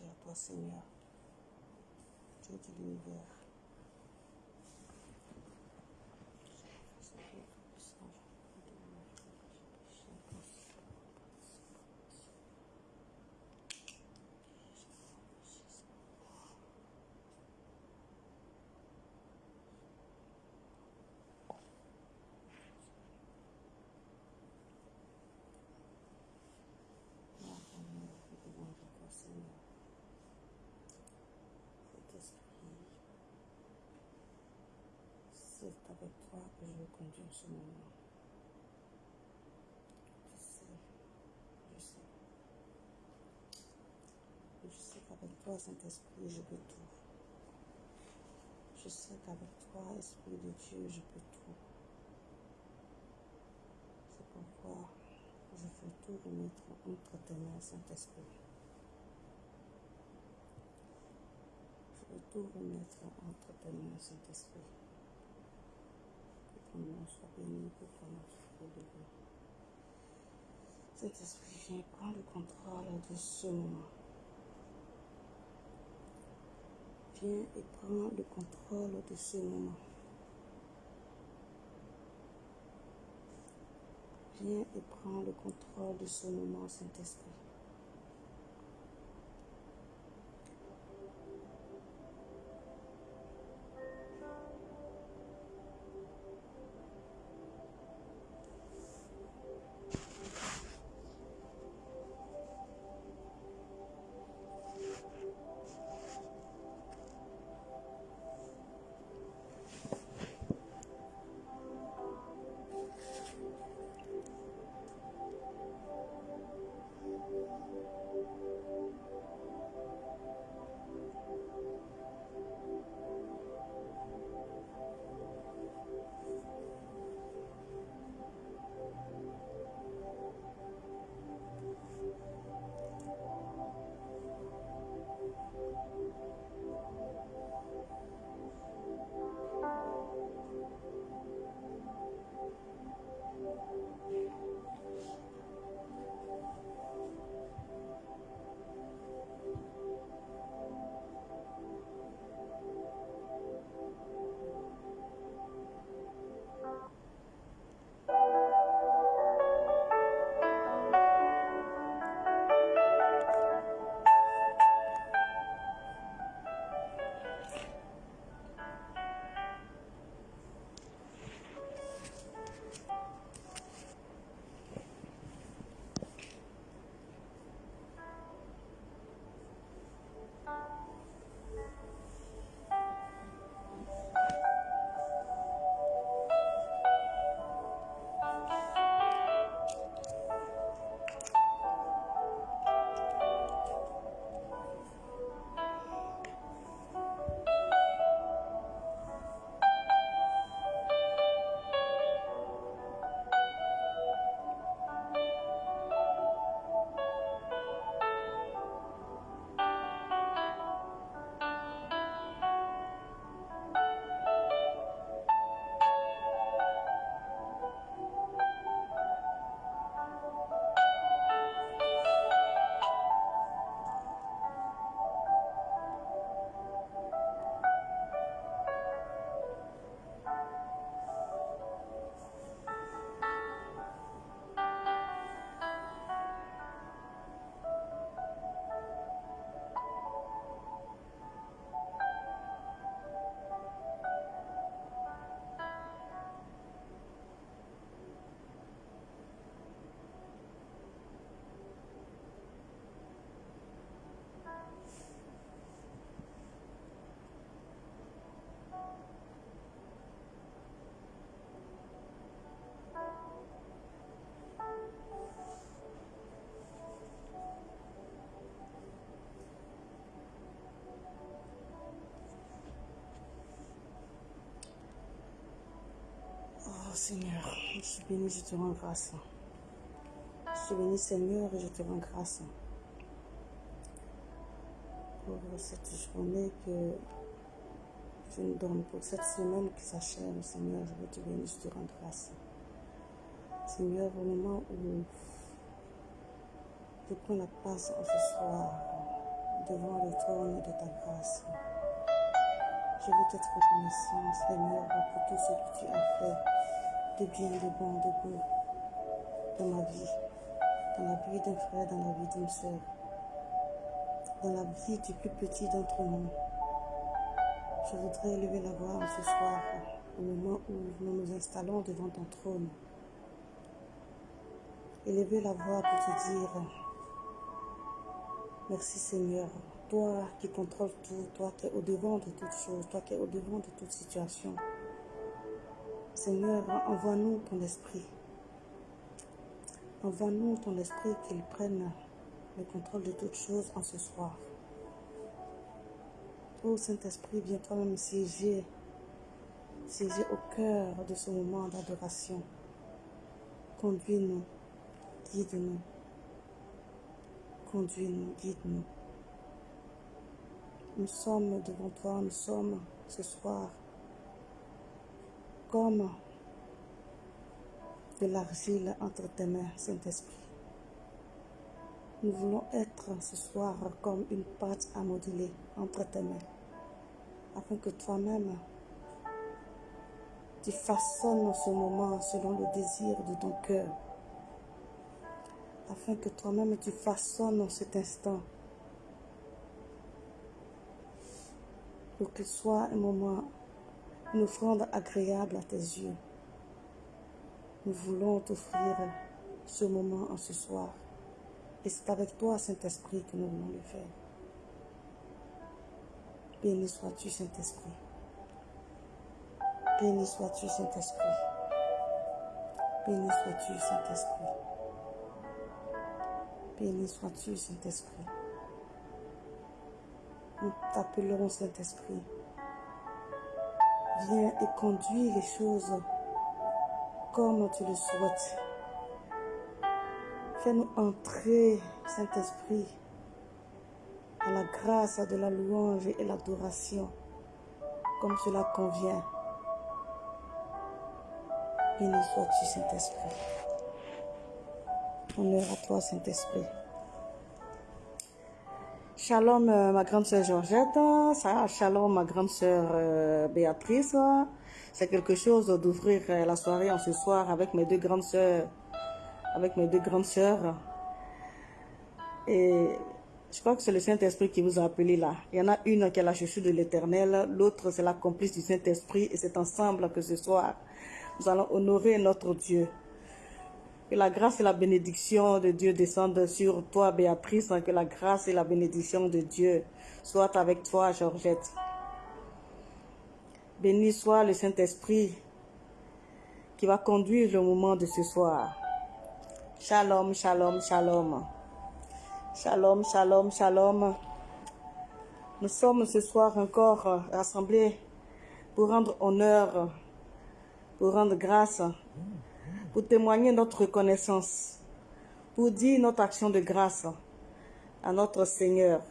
louange à toi, Seigneur. Dieu de l'univers. Seigneur. Saint-Esprit, toi que je veux conduire ce moment. Je sais, je sais. Je sais qu'avec toi, Saint-Esprit, je peux tout. Je sais qu'avec toi, Esprit de Dieu, je peux tout. C'est pourquoi je veux tout remettre entre tes mains, Saint-Esprit. Je veux tout remettre entre tes mains, Saint-Esprit. Élevé. Saint-Esprit, viens prendre le contrôle de ce moment. Viens et prends le contrôle de ce moment. Viens et prends le contrôle de ce moment, Saint-Esprit. Seigneur, je suis béni, je te rends grâce. Je suis béni Seigneur et je te rends grâce pour cette journée que je nous donne, pour cette semaine qui s'achève. Seigneur, je veux te bénir, je te rends grâce. Seigneur, au moment où je prends la passe en ce soir, devant le trône de ta grâce. Je veux t'être reconnaissant, Seigneur, pour tout ce que tu as fait de bien, de bon, de beau dans ma vie, dans la vie d'un frère, dans la vie d'une sœur, dans la vie du plus petit d'entre nous. Je voudrais élever la voix ce soir, au moment où nous nous installons devant ton trône. Élever la voix pour te dire Merci Seigneur, toi qui contrôles tout, toi qui es au-devant de toutes choses, toi qui es au-devant de toute situation. Seigneur, envoie-nous ton esprit. Envoie-nous ton esprit qu'il prenne le contrôle de toutes choses en ce soir. Ô Saint-Esprit, viens toi-même siéger, siéger au cœur de ce moment d'adoration. Conduis-nous, guide-nous. Conduis-nous, guide-nous. Nous sommes devant toi, nous sommes ce soir comme de l'argile entre tes mains, Saint-Esprit. Nous voulons être ce soir comme une pâte à modeler entre tes mains afin que toi-même, tu façonnes ce moment selon le désir de ton cœur, afin que toi-même tu façonnes cet instant pour qu'il soit un moment, une offrande agréable à tes yeux. Nous voulons t'offrir ce moment en ce soir. Et c'est avec toi, Saint-Esprit, que nous voulons le faire. Béni sois-tu, Saint-Esprit. Béni sois-tu, Saint-Esprit. Béni sois-tu, Saint-Esprit. Béni sois-tu, Saint-Esprit. Nous t'appellerons Saint-Esprit. Viens et conduis les choses comme tu le souhaites. Fais-nous entrer, Saint-Esprit, à la grâce de la louange et l'adoration, comme cela convient. Béni sois-tu, Saint-Esprit. Honneur à toi, Saint-Esprit. Shalom, euh, ma grande sœur Georgette. Shalom, ma grande sœur Béatrice. C'est quelque chose d'ouvrir euh, la soirée en ce soir avec mes deux grandes sœurs. Avec mes deux grandes sœurs. Et je crois que c'est le Saint-Esprit qui vous a appelé là. Il y en a une qui est la chaussure de l'éternel, l'autre c'est la complice du Saint-Esprit et c'est ensemble que ce soir, nous allons honorer notre Dieu. Que la grâce et la bénédiction de Dieu descendent sur toi, Béatrice. Que la grâce et la bénédiction de Dieu soient avec toi, Georgette. Béni soit le Saint-Esprit qui va conduire le moment de ce soir. Shalom, shalom, shalom. Shalom, shalom, shalom. Nous sommes ce soir encore rassemblés pour rendre honneur, pour rendre grâce, pour témoigner notre reconnaissance, pour dire notre action de grâce à notre Seigneur,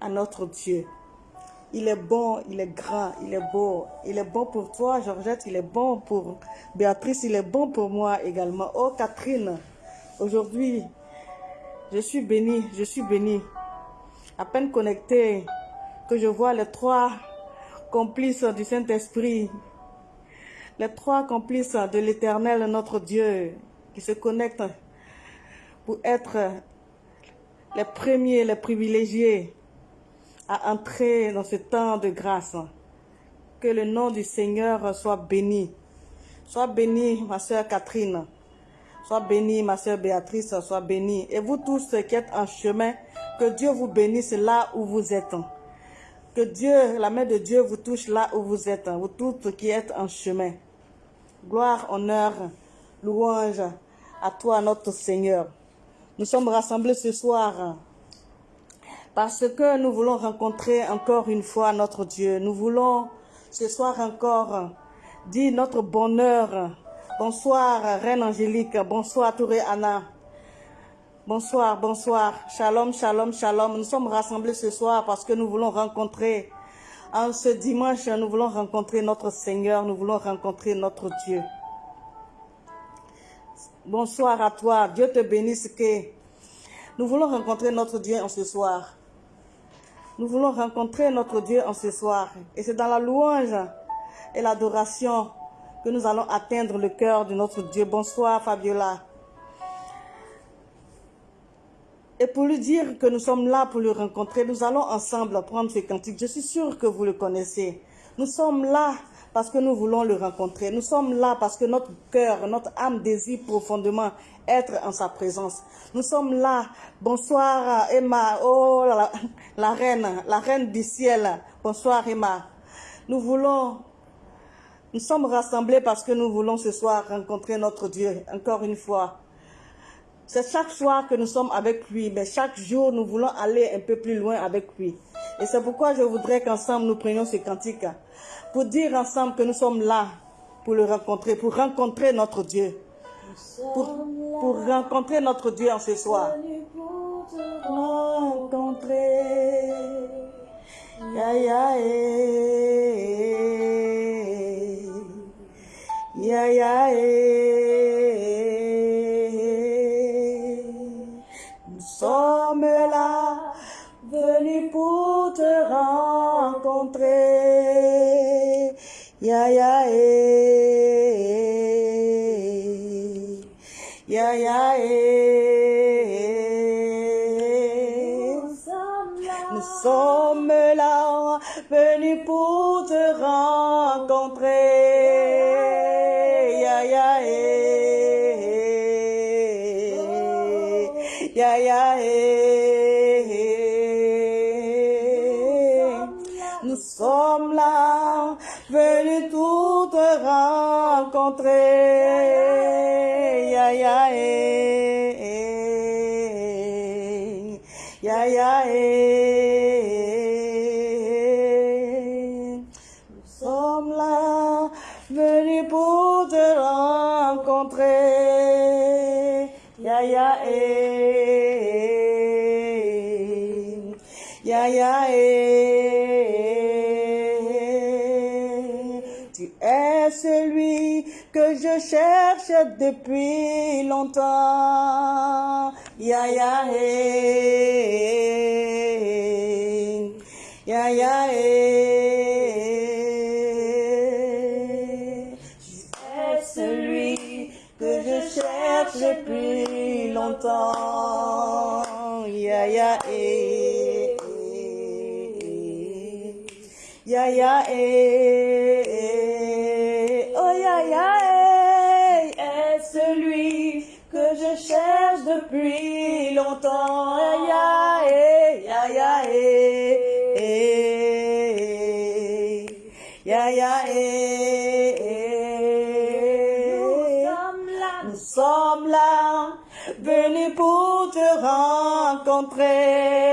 à notre Dieu. Il est bon, il est grand, il est beau. Il est bon pour toi, Georgette, il est bon pour Béatrice, il est bon pour moi également. Oh, Catherine, aujourd'hui, je suis bénie, je suis bénie. À peine connectée, que je vois les trois complices du Saint-Esprit, les trois complices de l'Éternel, notre Dieu, qui se connectent pour être les premiers, les privilégiés à entrer dans ce temps de grâce. Que le nom du Seigneur soit béni. Sois bénie, ma soeur Catherine. Sois bénie, ma soeur Béatrice, sois bénie. Et vous tous qui êtes en chemin, que Dieu vous bénisse là où vous êtes. Que Dieu, la main de Dieu vous touche là où vous êtes, vous tous qui êtes en chemin. Gloire, honneur, louange à toi, notre Seigneur. Nous sommes rassemblés ce soir parce que nous voulons rencontrer encore une fois notre Dieu. Nous voulons ce soir encore dire notre bonheur Bonsoir, Reine Angélique. Bonsoir, Touré Anna. Bonsoir, bonsoir. Shalom, shalom, shalom. Nous sommes rassemblés ce soir parce que nous voulons rencontrer, en ce dimanche, nous voulons rencontrer notre Seigneur, nous voulons rencontrer notre Dieu. Bonsoir à toi. Dieu te bénisse que nous voulons rencontrer notre Dieu en ce soir. Nous voulons rencontrer notre Dieu en ce soir. Et c'est dans la louange et l'adoration que nous allons atteindre le cœur de notre Dieu. Bonsoir Fabiola. Et pour lui dire que nous sommes là pour le rencontrer, nous allons ensemble prendre ce cantique. Je suis sûre que vous le connaissez. Nous sommes là parce que nous voulons le rencontrer. Nous sommes là parce que notre cœur, notre âme désire profondément être en sa présence. Nous sommes là. Bonsoir Emma, oh la, la reine, la reine du ciel. Bonsoir Emma. Nous voulons, nous sommes rassemblés parce que nous voulons ce soir rencontrer notre Dieu, encore une fois. C'est chaque soir que nous sommes avec lui, mais chaque jour nous voulons aller un peu plus loin avec lui. Et c'est pourquoi je voudrais qu'ensemble nous prenions ce cantique pour dire ensemble que nous sommes là pour le rencontrer, pour rencontrer notre Dieu. Pour, rencontrer notre Dieu en ce soir. Ya. Pour te rencontrer. Ya, ya, eh. Rencontrer. Je cherche depuis longtemps. Ya, ya, eh. Ya, eh. Es celui que je cherche depuis longtemps. Ya, ya, eh. Ya, eh. Rencontrer.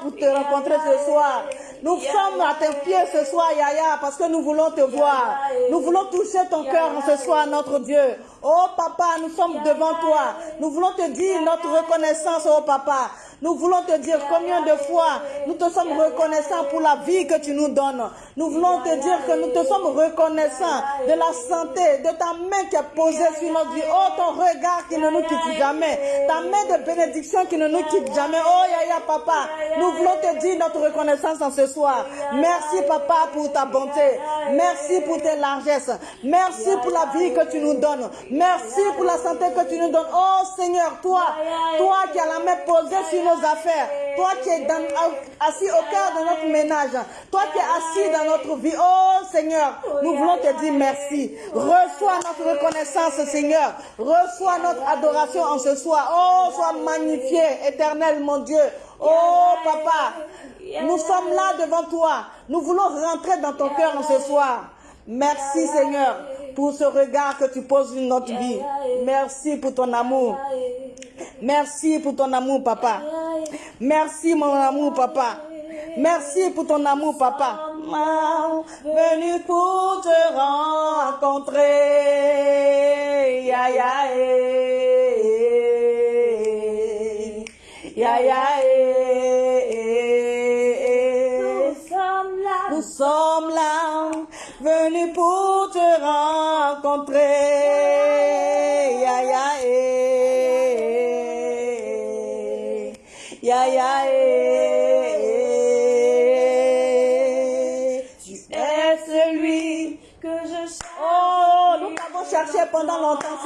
Pour te rencontrer ce soir. Nous sommes à tes pieds ce soir, Yaya, parce que nous voulons te voir. Nous voulons toucher ton cœur ce soir, notre Dieu. Oh, papa, nous sommes devant toi. Nous voulons te dire notre reconnaissance, oh, papa. Nous voulons te dire combien de fois nous te sommes reconnaissants pour la vie que tu nous donnes. Nous voulons te dire que nous te sommes reconnaissants de la santé, de ta main qui est posée sur notre vie. Oh, ton regard qui ne nous quitte jamais. Ta main de bénédiction qui ne nous quitte jamais. Oh, Yaya, papa, nous voulons te dire notre reconnaissance en ce soir. Merci, papa, pour ta bonté. Merci pour tes largesses. Merci pour la vie que tu nous donnes. Merci pour la santé que tu nous donnes. Oh, Seigneur, toi, toi qui as la main posée sur nos affaires, toi qui es assis au cœur de notre ménage, toi qui es assis dans notre vie, oh Seigneur, nous voulons te dire merci. Reçois notre reconnaissance, Seigneur. Reçois notre adoration en ce soir. Oh, sois magnifié, éternel, mon Dieu. Oh, papa, nous sommes là devant toi. Nous voulons rentrer dans ton cœur en ce soir. Merci, Seigneur, pour ce regard que tu poses sur notre vie. Merci pour ton amour. Merci pour ton amour, papa. Merci mon amour, papa. Merci pour ton amour, papa. Venu pour te rencontrer. Ya, ya, eh. Ya, ya, eh. Nous sommes là. Nous sommes là, venus pour te rencontrer.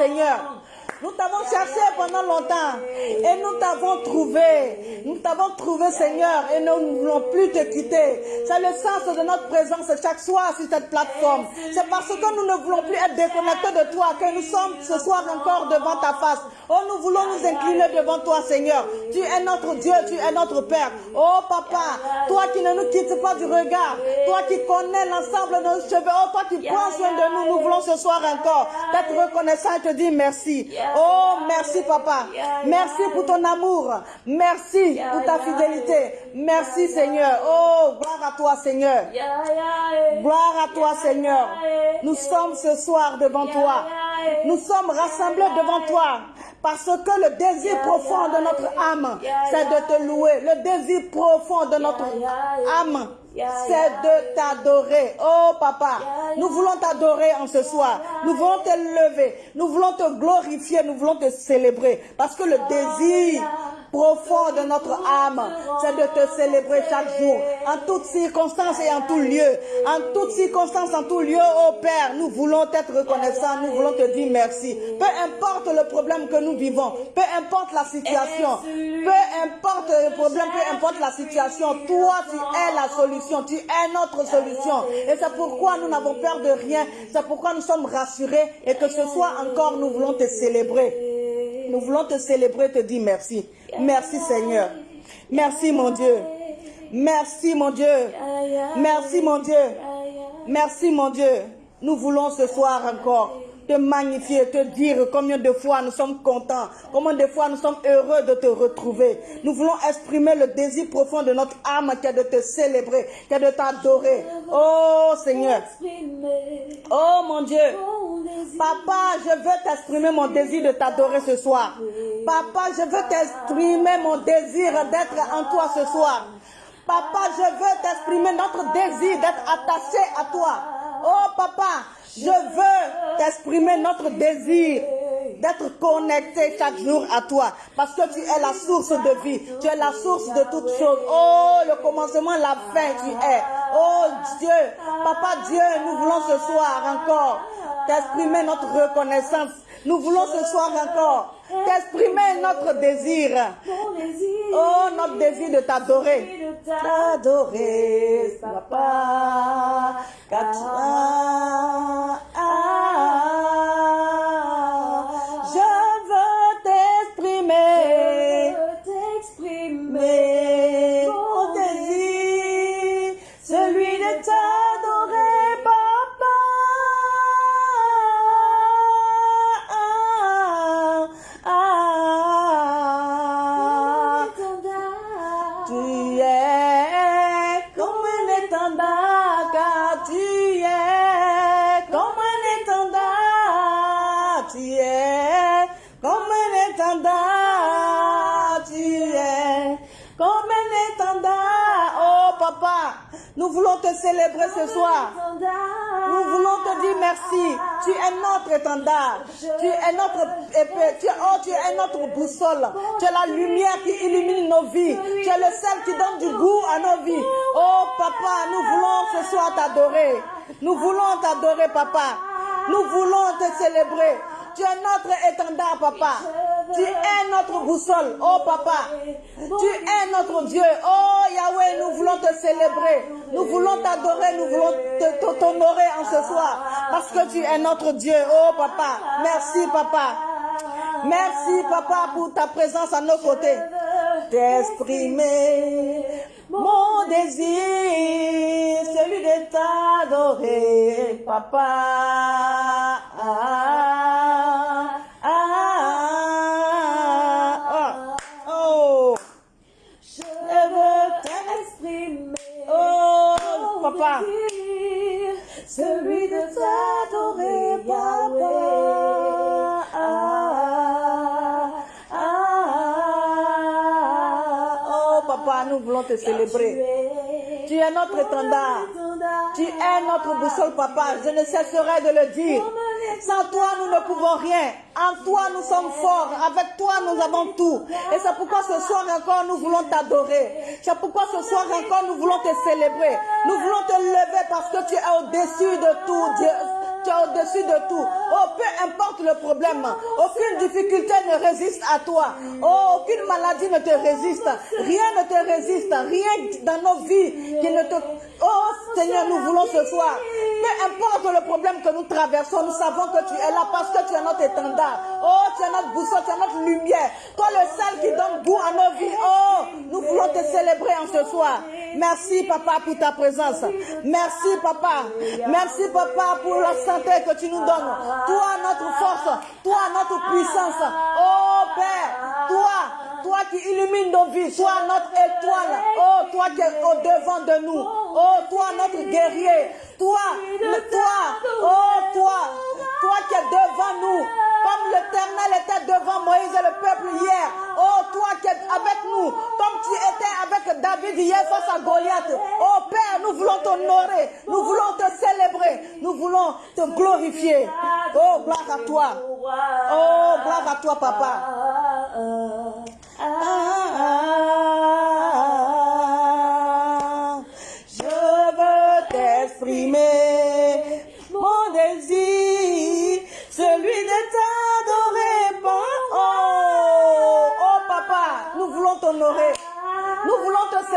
Pendant longtemps, Seigneur. Nous t'avons cherché pendant longtemps et nous t'avons trouvé. Nous t'avons trouvé, Seigneur, et nous ne voulons plus te quitter. C'est le sens de notre présence chaque soir sur cette plateforme. C'est parce que nous ne voulons plus être déconnectés de toi que nous sommes ce soir encore devant ta face. Oh, nous voulons nous incliner devant toi, Seigneur. Tu es notre Dieu, tu es notre Père. Oh, Papa, toi qui ne nous quittes pas du regard, toi qui connais l'ensemble de nos cheveux, oh, toi qui prends soin de nous, nous voulons ce soir encore d'être reconnaissants et te dire merci. Oh, merci, Papa. Merci pour ton amour. Merci pour ta fidélité. Merci, Seigneur. Oh, gloire à toi, Seigneur. Gloire à toi, Seigneur. Nous sommes ce soir devant toi. Nous sommes rassemblés devant toi. Parce que le désir profond de notre âme, c'est de te louer. Le désir profond de notre âme, c'est de t'adorer. Oh papa, nous voulons t'adorer en ce soir. Nous voulons te lever. Nous voulons te glorifier. Nous voulons te célébrer. Parce que le désir profond de notre âme, c'est de te célébrer chaque jour, en toutes circonstances et en tout lieu. En toutes circonstances, en tout lieu, oh Père, nous voulons être reconnaissants, nous voulons te dire merci. Peu importe le problème que nous vivons, peu importe la situation, peu importe le problème, peu importe la situation, toi tu es la solution, tu es notre solution. Et c'est pourquoi nous n'avons peur de rien, c'est pourquoi nous sommes rassurés et que ce soir encore nous voulons te célébrer. Nous voulons te célébrer, te dire merci. Merci Seigneur. Merci mon Dieu. Merci mon Dieu. Merci mon Dieu. Merci mon Dieu. Nous voulons ce soir encore te magnifier, te dire combien de fois nous sommes contents, combien de fois nous sommes heureux de te retrouver. Nous voulons exprimer le désir profond de notre âme qui est de te célébrer, qui est de t'adorer. Oh Seigneur. Oh mon Dieu. Papa, je veux t'exprimer mon désir de t'adorer ce soir. Papa, je veux t'exprimer mon désir d'être en toi ce soir. Papa, je veux t'exprimer notre désir d'être attaché à toi. Oh papa, je veux t'exprimer notre désir d'être connecté chaque jour à toi. Parce que tu es la source de vie. Tu es la source de toutes choses. Oh, le commencement, la fin, tu es. Oh Dieu, Papa Dieu, nous voulons ce soir encore t'exprimer notre reconnaissance. Nous voulons ce soir encore t'exprimer notre désir. Oh, notre désir de t'adorer. T'adorer, papa. car ah, Je veux t'exprimer. Nous voulons te célébrer ce soir. Nous voulons te dire merci. Tu es notre étendard. Tu es notre épée. Tu oh, tu es notre boussole. Tu es la lumière qui illumine nos vies. Tu es le seul qui donne du goût à nos vies. Oh papa, nous voulons ce soir t'adorer. Nous voulons t'adorer, papa. Nous voulons te célébrer. Tu es notre étendard, papa. Tu es notre boussole, oh papa. Tu es notre Dieu. Oh Yahweh, nous voulons te célébrer. Nous voulons t'adorer. Nous voulons t'honorer en ce soir. Parce que tu es notre Dieu. Oh papa. Merci, papa. Merci, papa, pour ta présence à nos côtés. T'exprimer mon désir, celui de t'adorer, papa. Te célébrer. Tu es notre étendard. Tu es notre boussole, papa. Je ne cesserai de le dire. Sans toi, nous ne pouvons rien. En toi, nous sommes forts. Avec toi, nous avons tout. Et c'est pourquoi ce soir encore, nous voulons t'adorer. C'est pourquoi ce soir encore, nous voulons te célébrer. Nous voulons te lever parce que tu es au-dessus de tout, Dieu. Tu es au-dessus de tout. Oh, peu importe le problème, aucune difficulté ne résiste à toi. Oh, aucune maladie ne te résiste. Rien ne te résiste. Rien dans nos vies qui ne te... Oh, Seigneur, nous voulons ce soir. Peu importe le problème que nous traversons, nous savons que tu es là parce que tu es notre étendard. Oh, tu es notre boussole, tu es notre lumière. Toi, le seul qui donne goût à nos vies. Oh, nous voulons te célébrer en ce soir. Merci, papa, pour ta présence. Merci, papa. Merci, papa, pour la que tu nous donnes. Toi, notre force. Toi, notre puissance. Oh, Père, toi, toi qui illumines nos vies. Toi, notre étoile. Oh, toi qui es au devant de nous. Oh, toi, notre guerrier. Toi, toi. Oh, toi, toi qui es devant nous. L'éternel était devant Moïse et le peuple hier. Oh, toi qui es avec nous. Comme tu étais avec David hier face à Goliath. Oh, Père, nous voulons t'honorer. Nous voulons te célébrer. Nous voulons te glorifier. Oh, gloire à toi. Oh, gloire à toi, papa. Ah, je veux t'exprimer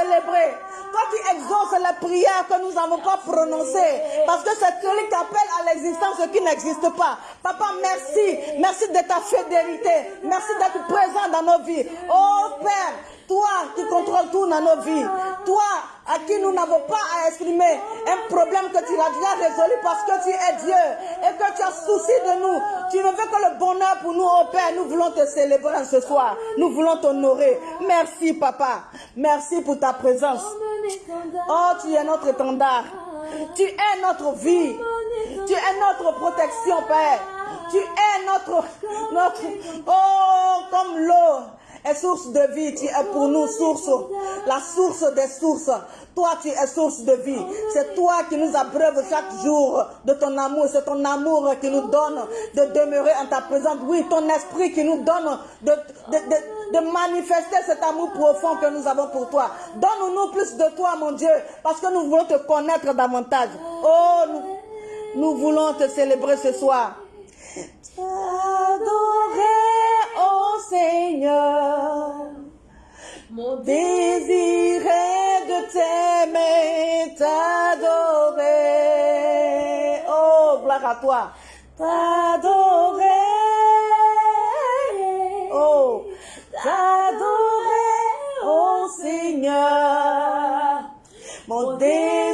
célébrer. Toi qui exauces les prières que nous n'avons pas prononcées. Parce que c'est celui qui appelle à l'existence ce qui n'existe pas. Papa, merci. Merci de ta fidélité. Merci d'être présent dans nos vies. Oh Père, toi qui contrôles tout dans nos vies. Toi à qui nous n'avons pas à exprimer un problème que tu as déjà résolu parce que tu es Dieu et que tu as souci de nous. Tu ne veux que le bonheur pour nous, oh Père. Nous voulons te célébrer ce soir. Nous voulons t'honorer. Merci, Papa. Merci pour ta présence. Oh, tu es notre étendard. Tu es notre vie. Tu es notre protection, Père. Tu es notre, notre, oh, comme l'eau est source de vie. Tu es pour nous source, la source des sources. Toi, tu es source de vie. C'est toi qui nous abreuve chaque jour de ton amour. C'est ton amour qui nous donne de demeurer en ta présence. Oui, ton esprit qui nous donne de, de, de, de manifester cet amour profond que nous avons pour toi. Donne-nous plus de toi, mon Dieu, parce que nous voulons te connaître davantage. Oh, nous voulons te célébrer ce soir. T'adorer, oh Seigneur. Mon Désir est de t'aimer, t'adorer. Oh, gloire à toi. T'adorer. Oh, t'adorer, oh Seigneur. Mon désir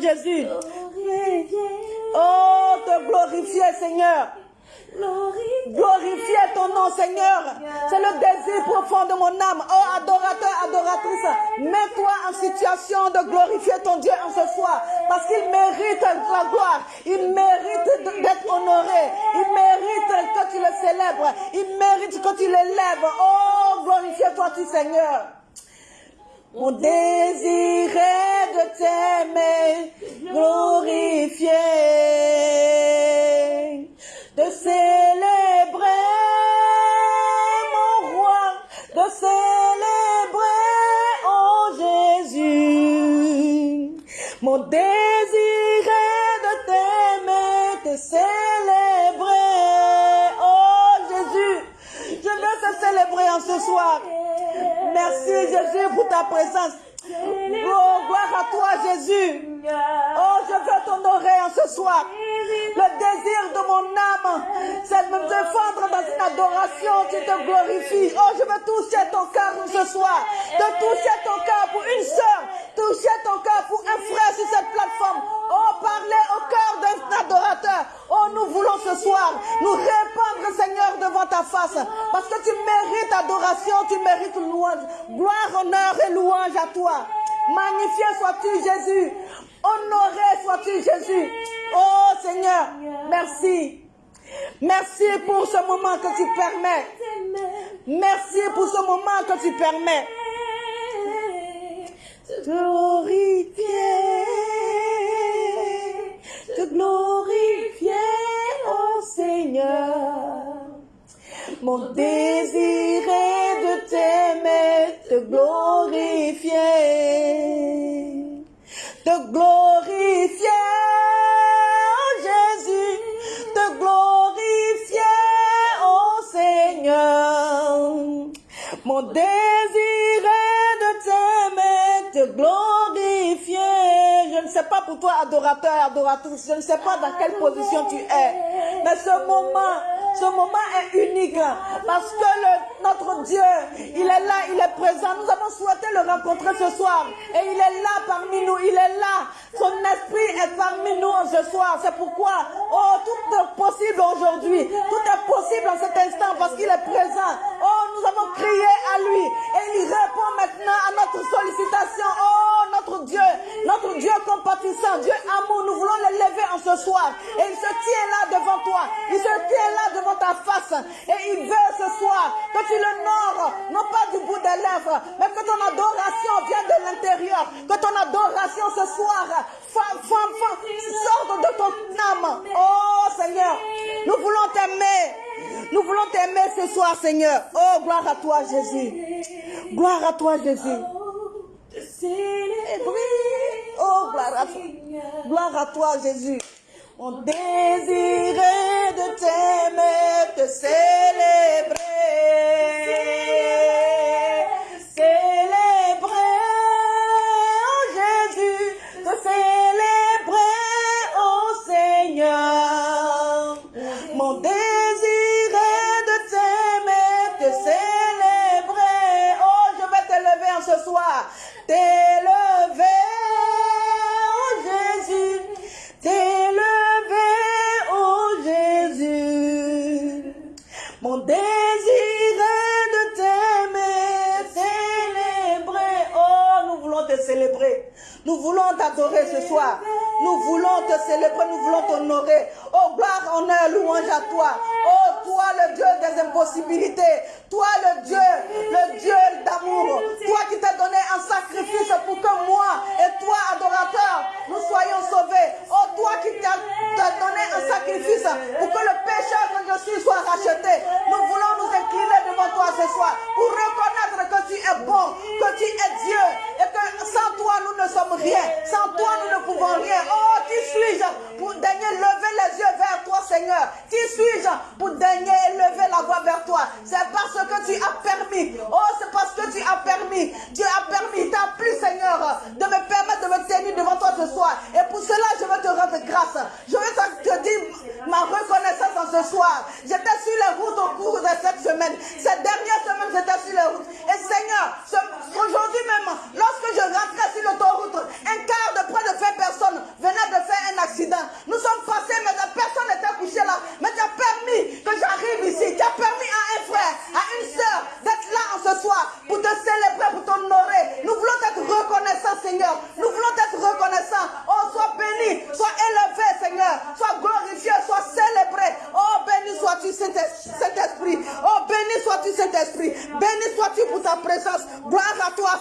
Jésus. Oh, te glorifier, Seigneur. Glorifier ton nom, Seigneur. C'est le désir profond de mon âme. Oh, adorateur, adoratrice, mets-toi en situation de glorifier ton Dieu en ce soir. Parce qu'il mérite la gloire. Il mérite d'être honoré. Il mérite que tu le célèbres. Il mérite que tu l'élèves. Oh, glorifie-toi, tu Seigneur. Mon désir est de t'aimer, glorifier, de célébrer mon roi, de célébrer, oh Jésus, mon désir est de t'aimer, te célébrer, oh Jésus, je veux te célébrer en ce soir. Merci Jésus pour ta présence. Jésus. Oh, je veux t'honorer en ce soir. Le désir de mon âme, c'est de me défendre dans une adoration qui te glorifie. Oh, je veux toucher ton cœur ce soir. De toucher ton cœur pour une sœur. Toucher ton cœur pour un frère sur cette plateforme. Oh, parler au cœur d'un adorateur. Oh, nous voulons ce soir nous répandre, Seigneur, devant ta face. Parce que tu mérites adoration, tu mérites louange. Gloire, honneur et louange à toi. Magnifié sois-tu, Jésus. Honoré sois-tu, Jésus. Oh Seigneur, merci. Merci pour ce moment que tu permets. Merci pour ce moment que tu permets. Te glorifier, te glorifier, oh Seigneur. Mon désir est de t'aimer, te glorifier, te glorifier, oh Jésus, te glorifier, oh Seigneur. Mon désir est de t'aimer, te glorifier. Je ne sais pas pour toi, adorateur, adoratrice, je ne sais pas dans quelle position tu es, mais ce moment, ce moment est unique parce que notre Dieu, il est là, il est présent. Nous avons souhaité le rencontrer ce soir et il est là parmi nous, il est là. Son esprit est parmi nous ce soir. C'est pourquoi, oh, tout est possible aujourd'hui. Tout est possible en cet instant parce qu'il est présent. Oh, nous avons crié à lui et il répond maintenant à notre sollicitation. Oh, notre Dieu, notre Dieu compatissant, Dieu amour, nous voulons le lever en ce soir. Et il se tient là devant toi. Il se tient là devant ta face. Et il veut ce soir que tu l'honores, non pas du bout des lèvres, mais que ton adoration vienne de l'intérieur. Que ton adoration ce soir femme, femme, femme, sorte de ton âme. Oh Seigneur, nous voulons t'aimer. Nous voulons t'aimer ce soir, Seigneur. Oh, gloire à toi, Jésus. Gloire à toi, Jésus. Oh, gloire à toi. Gloire à toi, Jésus. Mon désir est de t'aimer, te célébrer. Voulons t'adorer ce soir. Nous voulons te célébrer, nous voulons t'honorer. Oh, gloire, honneur, louange à toi. Oh, toi, le Dieu des impossibilités. Toi, le Dieu, le Dieu d'amour. Toi qui t'as donné un sacrifice pour que moi et toi, adorateur, nous soyons sauvés. Oh, toi qui t'as donné un sacrifice pour que le pécheur que je suis soit racheté. Nous voulons nous incliner devant toi ce soir pour reconnaître que tu es bon, que tu es Dieu et que sans toi nous ne sommes Sans toi nous ne pouvons rien. Oh, qui suis-je pour daigner lever les yeux vers toi, Seigneur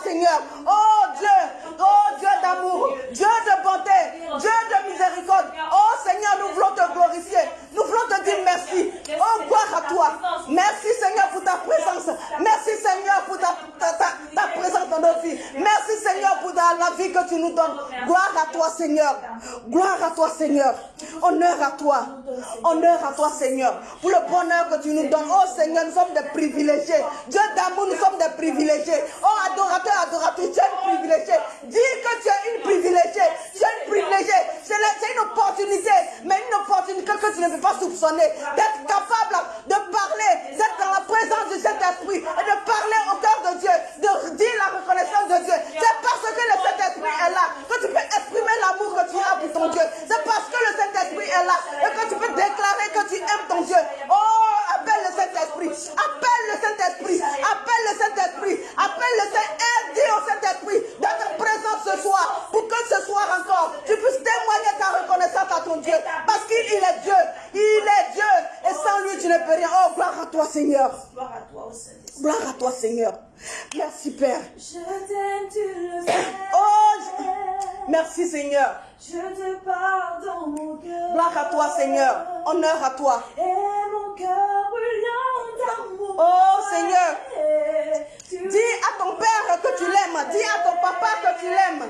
Seigneur. Oh, Dieu. Oh, Dieu d'amour. Dieu de bonté. Dieu de miséricorde. Oh, Seigneur, nous voulons te glorifier. Nous voulons te dire merci. Oh, gloire à toi. Merci, Seigneur, pour ta présence. Merci, Seigneur, pour ta, présence dans nos vies. Merci, Seigneur, pour la vie que tu nous donnes. Gloire à toi, Seigneur. Gloire à toi, Seigneur. Honneur à toi. Honneur à toi, Seigneur. Pour le bonheur que tu nous donnes. Oh Seigneur, nous sommes des privilégiés. Dieu d'amour, nous sommes des privilégiés. Oh adorateur, adoratrice, tu es une privilégiée. Dis que tu es une privilégiée. Tu es une privilégiée. C'est une opportunité, mais une opportunité que tu ne peux pas soupçonner. D'être capable de parler, d'être dans la présence du Saint-Esprit et de parler au cœur de Dieu, de dire la reconnaissance de Dieu. C'est parce que le Saint-Esprit est là que tu peux exprimer l'amour que tu as pour ton Dieu. C'est parce que le Saint-Esprit est là et que tu peux déclarer que tu aimes ton Dieu. Oh, appelle le Saint-Esprit. Appelle le Saint-Esprit. Appelle le Saint-Esprit. Appelle le Saint-Esprit. Dis au Saint-Esprit d'être présent ce soir pour que ce soir encore tu puisses témoigner ta reconnaissance à ton Dieu. Parce qu'il est Dieu. Il est Dieu. Et sans lui, tu ne peux rien. Oh, gloire à toi, Seigneur. Gloire à toi. Gloire à toi, Seigneur. Merci, Père. Je t'aime, tu le. Oh, merci, Seigneur. Je te parle dans mon cœur. Gloire à toi, Seigneur. Honneur à toi. Et mon cœur brûlant d'amour. Oh, Seigneur. Dis à ton père que tu l'aimes. Dis à ton papa que tu l'aimes.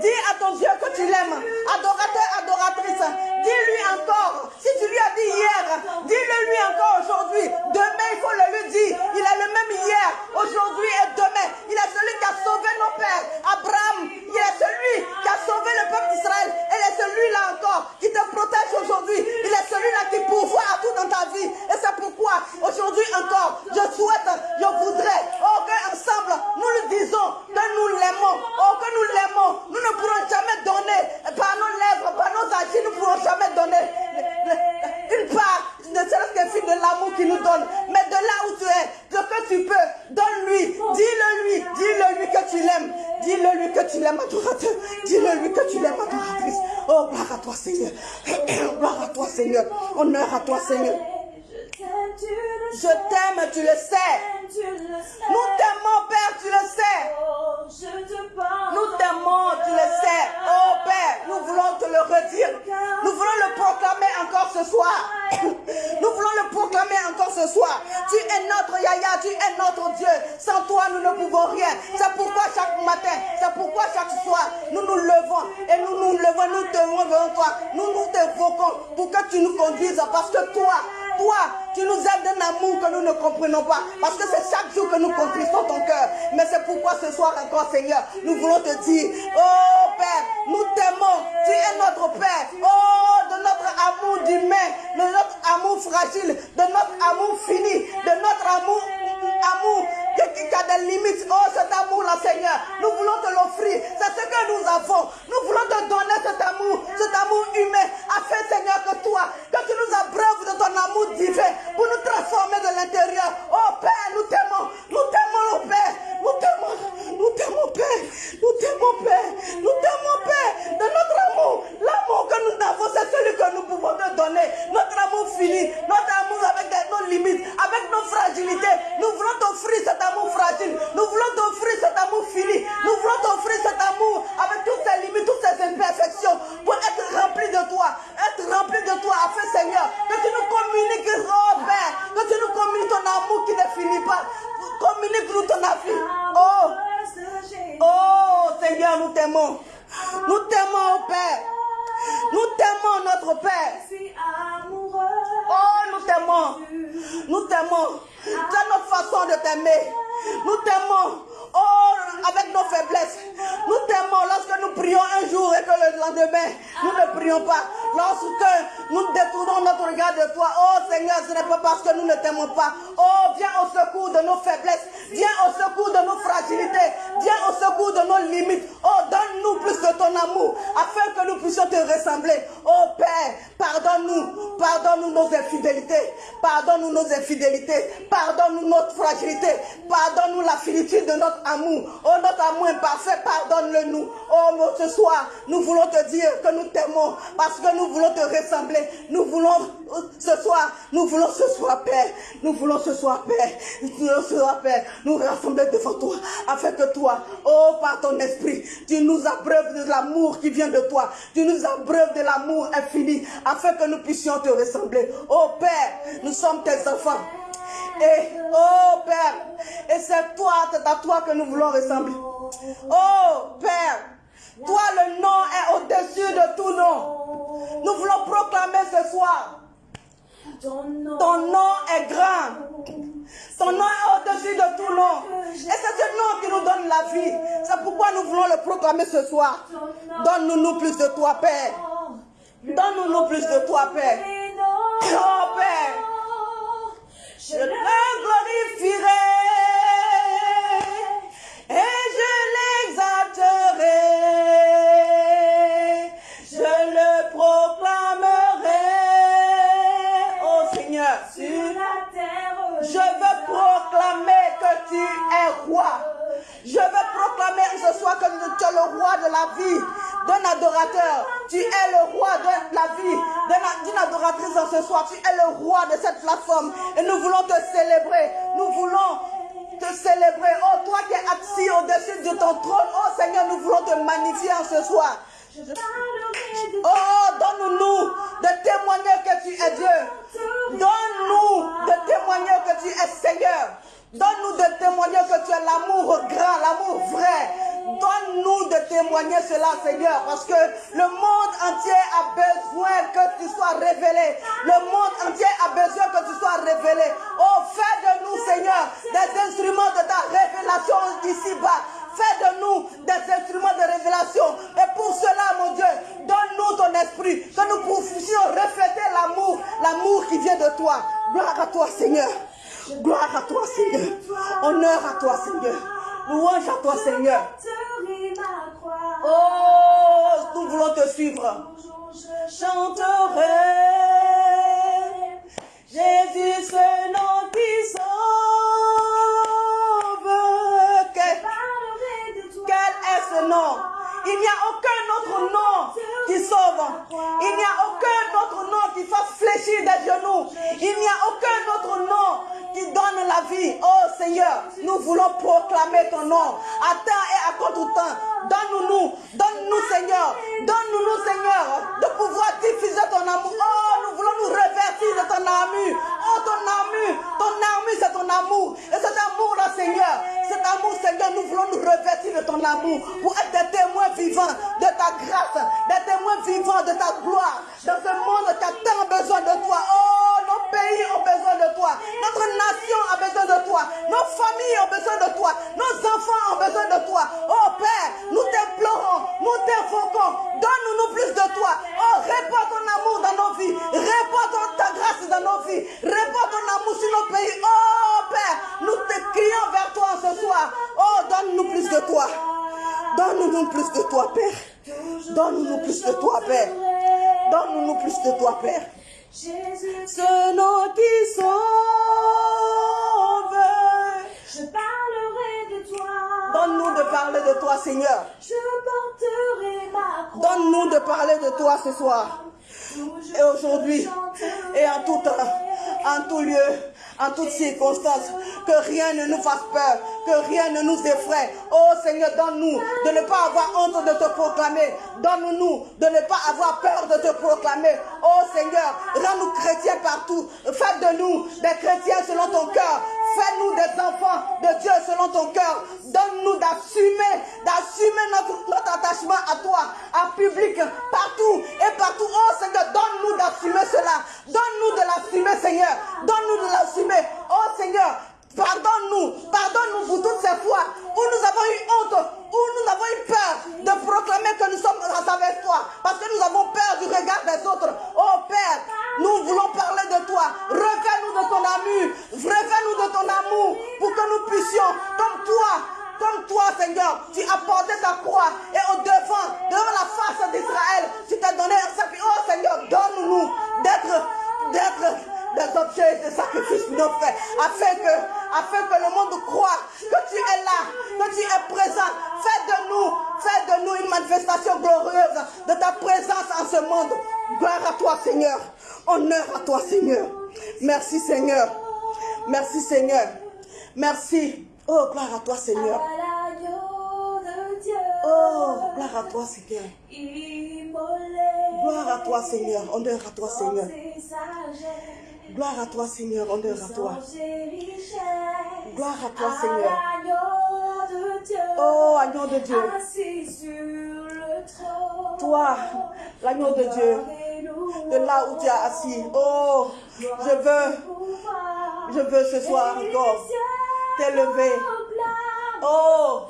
Dis à ton Dieu que tu l'aimes. Adorateur, adoratrice. Dis-lui encore. Si tu lui as dit hier, dis-le lui encore aujourd'hui. Demain, il faut le lui dire. Il est le même hier, aujourd'hui et demain. Il est celui qui a sauvé nos pères. Abraham, il est celui qui a sauvé le peuple d'Israël. Et il est celui-là encore qui te protège aujourd'hui. Il est celui-là qui pourvoit à tout dans ta vie. Et c'est pourquoi aujourd'hui encore, je souhaite, je voudrais, oh, qu'ensemble, nous lui disons que nous l'aimons. Oh, que nous l'aimons. Nous ne pourrons jamais donner par nos lèvres, par nos agis, nous ne pourrons jamais donner le- le- une part, ne serait-ce fil de l'amour qu'il nous donne. Mais de là où tu Dis-le lui que tu l'aimes, adorateur. Dis-le lui que tu l'aimes, adoratrice. Oh, gloire à toi, Seigneur. Gloire à toi, Seigneur. Honneur à toi, Seigneur. Je t'aime, tu le sais. Nous t'aimons, Père, tu le sais. Oh, je te parle. Nous t'aimons, tu le sais. Oh Père, nous voulons te le redire. Nous voulons le proclamer encore ce soir. Nous voulons le proclamer encore ce soir. Tu es notre Yaya, tu es notre Dieu. Sans toi, nous ne pouvons rien. C'est pourquoi chaque matin, c'est pourquoi chaque soir, nous nous levons et nous nous levons, nous te devant toi. Nous nous t'invoquons pour que tu nous conduises parce que toi, toi, tu nous aides d'un amour que nous ne comprenons pas. Parce que c'est chaque jour que nous contristons ton cœur. Mais c'est pourquoi ce soir encore, Seigneur, nous voulons te dire, oh Père, nous t'aimons. Tu es notre Père. Oh, de notre amour d'humain, de notre amour fragile, de notre amour fini, de notre amour, amour qui, a des limites. Oh, cet amour-là, Seigneur, nous voulons te l'offrir. C'est ce que nous avons. Nous voulons te donner cet amour, cet amour humain, afin, Seigneur, que toi, que tu nous abreuves de ton amour divin pour nous transformer de l'intérieur. Oh Père, nous t'aimons, nous t'aimons, oh Père, nous t'aimons, nous t'aimons, Père, nous t'aimons, Père, nous t'aimons, Père, de notre amour. L'amour que nous avons, c'est celui que nous pouvons te donner. Notre amour fini, notre amour avec nos limites, avec nos fragilités. Nous voulons t'offrir cet amour fragile. Nous voulons t'offrir cet amour fini. Nous voulons t'offrir cet amour avec toutes ses limites, toutes ses imperfections, pour être rempli de toi, être rempli de toi, afin, Seigneur, que tu nous communiques, oh Père, que tu nous communiques ton amour qui ne finit pas. Communique-nous ton amour. Oh, oh Seigneur, nous t'aimons. Nous t'aimons, oh Père. Nous t'aimons, notre Père. Oh, nous t'aimons. Nous t'aimons. C'est notre façon de t'aimer. Nous t'aimons. Oh, avec nos faiblesses. Nous t'aimons lorsque nous prions un jour et que le lendemain, nous ne prions pas. Lorsque nous détournons notre regard de toi. Oh Seigneur, ce n'est pas parce que nous ne t'aimons pas. Oh, viens au secours de nos faiblesses. Viens au secours de nos fragilités. Viens au secours de nos limites. Oh, donne-nous plus de ton amour afin que nous puissions te ressembler. Oh Père, pardonne-nous. Pardonne-nous nos infidélités. Pardonne-nous nos infidélités. Pardonne-nous notre fragilité. Pardonne-nous la finitude de notre amour. Oh, notre amour imparfait, pardonne-le nous. Oh, ce soir, nous voulons te dire que nous t'aimons parce que nous voulons te ressembler. Nous voulons euh, ce soir, nous voulons ce soir, Père. Nous voulons ce soir, Père. Nous voulons ce soir, Père, nous rassembler devant toi afin que toi, oh, par ton esprit, tu nous abreuves de l'amour qui vient de toi. Tu nous abreuves de l'amour infini afin que nous puissions te ressembler. Oh, Père, nous sommes tes enfants. Et, oh Père, et c'est toi, c'est à toi que nous voulons ressembler. Oh Père, Toi, le nom est au-dessus de tout nom. Nous voulons proclamer ce soir. Ton nom. Ton nom est grand. Ton nom est au-dessus de tout nom. Et c'est ce nom qui nous donne la vie. C'est pourquoi nous voulons le proclamer ce soir. Donne-nous plus de toi, Père. Donne-nous plus de toi, Père. Oh, Père. Je le glorifierai et je l'exalterai. Je le proclamerai. Oh Seigneur, Sur la terre. je veux proclamer que tu es roi. Je veux proclamer ce soir que tu es le roi de la vie d'un adorateur. Tu es le roi de la vie d'un- d'une adoratrice en ce soir. Tu es le roi de cette plateforme. Et nous voulons te célébrer. Nous voulons te célébrer. Oh, toi qui es assis au-dessus de ton trône. Oh Seigneur, nous voulons te magnifier en ce soir. Oh, donne-nous de témoigner que tu es Dieu. Donne-nous de témoigner que tu es Seigneur. Donne-nous de témoigner que tu es l'amour grand, l'amour vrai. Donne-nous de témoigner cela, Seigneur, parce que le monde entier a besoin que tu sois révélé. Le monde entier a besoin que tu sois révélé. Oh, fais de nous, Seigneur, des instruments de ta révélation ici-bas. Fais de nous des instruments de révélation. Et pour cela, mon Dieu, donne-nous ton esprit, que nous puissions refléter l'amour, l'amour qui vient de toi. Gloire à toi, Seigneur. Gloire à toi, Seigneur. Honneur à toi, Seigneur. Louange à toi, Seigneur. Oh, nous voulons te suivre. Je Chanterai Jésus, ce nom qui sauve. Quel est ce nom? Il n'y a aucun autre nom qui sauve. Il n'y a aucun autre nom qui fasse fléchir des genoux. Il n'y a aucun autre Oh Seigneur, nous voulons proclamer ton nom à temps et à contre-temps. Donne-nous, donne-nous Seigneur, donne-nous Seigneur de pouvoir diffuser ton amour. Oh, nous voulons nous revêtir de ton armure. Oh, ton armure, ton armure c'est ton amour. Et cet amour-là Seigneur, cet amour Seigneur, nous voulons nous revêtir de ton amour pour être des témoins vivants de ta grâce, des témoins vivants de ta gloire. Dans ce monde qui a tant besoin de toi. Oh, nos pays ont besoin de toi. Notre nation a besoin de toi. Nos familles ont besoin de toi. Nos enfants ont besoin de toi. Oh Père, nous t'implorons, nous t'invoquons. Donne-nous plus de toi. Oh, répands ton amour dans nos vies. Répands ta grâce dans nos vies. Répands ton amour sur nos pays. Oh Père, nous te crions vers toi ce soir. Oh, donne-nous plus de toi. Donne-nous plus de toi, Père. Donne-nous plus de toi, Père. Donne-nous plus de toi, Père. Ce nom qui sauve. Je parlerai de toi. Donne-nous de parler de toi, Seigneur. Je porterai ma croix. Donne-nous de parler de toi ce soir. Et aujourd'hui, et en tout temps, en tout lieu, en toutes circonstances, que rien ne nous fasse peur, que rien ne nous effraie. Oh Seigneur, donne-nous de ne pas avoir honte de te proclamer. Donne-nous de ne pas avoir peur de te proclamer. Oh Seigneur, rends-nous chrétiens partout. Fais de nous des chrétiens selon ton cœur. Fais-nous des enfants de Dieu selon ton cœur. Donne-nous d'assumer, d'assumer notre, notre attachement à toi, en public, partout et partout. Oh Seigneur, donne-nous d'assumer cela. Donne-nous de l'assumer, Seigneur. Donne-nous de l'assumer. Oh Seigneur, pardonne-nous. Pardonne-nous pour toutes ces fois où nous avons eu honte, où nous avons eu peur de proclamer que nous sommes avec toi. Parce que nous avons peur du regard des autres. Oh Père, nous voulons parler de toi. Revêt-nous de ton amour. Revêt-nous de ton amour pour que nous puissions, comme toi, comme toi, Seigneur, tu as porté ta croix et au devant, devant la face d'Israël, tu t'es donné un sacrifice. Oh Seigneur, donne-nous d'être, d'être des objets de sacrifice pour nos frères, afin que, afin que le monde croit que tu es là, que tu es présent. Fais de nous, fais de nous une manifestation glorieuse de ta présence en ce monde. Gloire à toi, Seigneur. Honneur à toi, Seigneur. Merci, Seigneur. Merci, Seigneur. Merci. Oh, gloire à toi, Seigneur. Oh, gloire à toi, Seigneur. Gloire à toi, Seigneur. Honneur à toi, Seigneur. Gloire à toi, Seigneur. Honneur à toi. Gloire à toi, Seigneur. Oh, agneau de Dieu. Toi, l'agneau de Dieu, de là où tu es assis. Oh, je veux, je veux ce soir encore t'élever. Oh,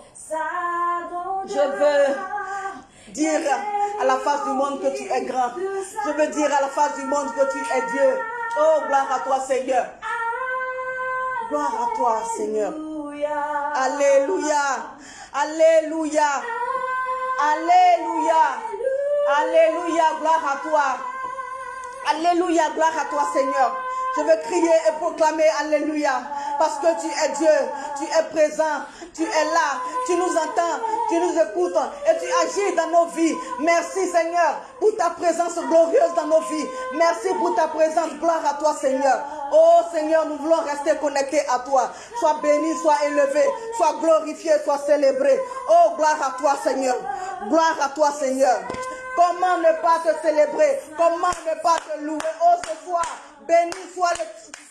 je veux dire à la face du monde que tu es grand. Je veux dire à la face du monde que tu es Dieu. Oh, gloire à toi, Seigneur. Gloire à toi, Seigneur. Alléluia. Alléluia. Alléluia. Alléluia. Gloire à toi. Alléluia. Gloire à toi, Seigneur. Je veux crier et proclamer Alléluia. Parce que tu es Dieu. Tu es présent. Tu es là. Tu nous entends. Tu nous écoutes. Et tu agis dans nos vies. Merci, Seigneur, pour ta présence glorieuse dans nos vies. Merci pour ta présence. Gloire à toi, Seigneur. Oh Seigneur, nous voulons rester connectés à toi. Sois béni, sois élevé, sois glorifié, sois célébré. Oh, gloire à toi, Seigneur. Gloire à toi, Seigneur. Comment ne pas te célébrer? Comment ne pas te louer? Oh, ce soir, béni soit le,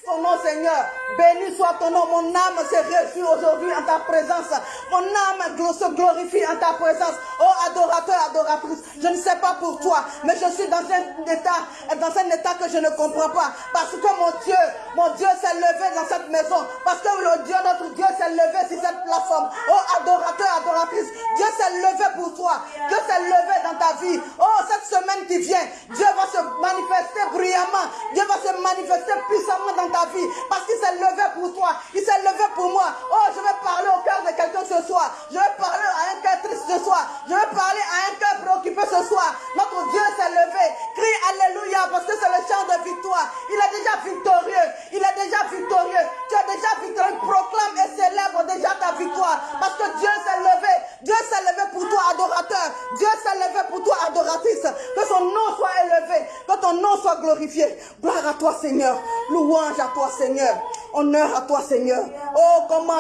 ton nom, Seigneur. Béni soit ton nom. Mon âme se réjouit aujourd'hui en ta présence. Mon âme se glorifie en ta présence. Oh, adorateur, adoratrice. Je ne sais pas pour toi, mais je suis dans un état, dans un état que je ne comprends pas. Parce que mon Dieu, mon Dieu s'est levé dans cette maison. Parce que le Dieu, notre Dieu s'est levé sur cette plateforme. Oh, adorateur, adoratrice. Dieu s'est levé pour toi. Dieu s'est levé dans ta vie. Oh, cette semaine qui vient, Dieu va se manifester bruyamment. Dieu va se manifester puissamment dans ta vie. Parce qu'il s'est levé pour toi. Il s'est levé pour moi. Oh, je vais parler au cœur de quelqu'un ce soir. Je vais parler à un cœur triste ce soir. Je vais parler à un cœur préoccupé ce soir. Notre Dieu s'est levé. Crie Alléluia parce que c'est le chant de victoire. Il est déjà victorieux. Il est déjà victorieux. Tu es déjà victorieux. Proclame et célèbre déjà ta victoire. Parce que Dieu s'est levé. Dieu s'est levé pour toi, adorateur. Dieu s'est levé pour toi, adoratrice. Que son nom soit élevé. Que ton nom soit glorifié. Gloire à toi, Seigneur. Louange à toi, Seigneur. Honneur à toi, Seigneur. Oh, comment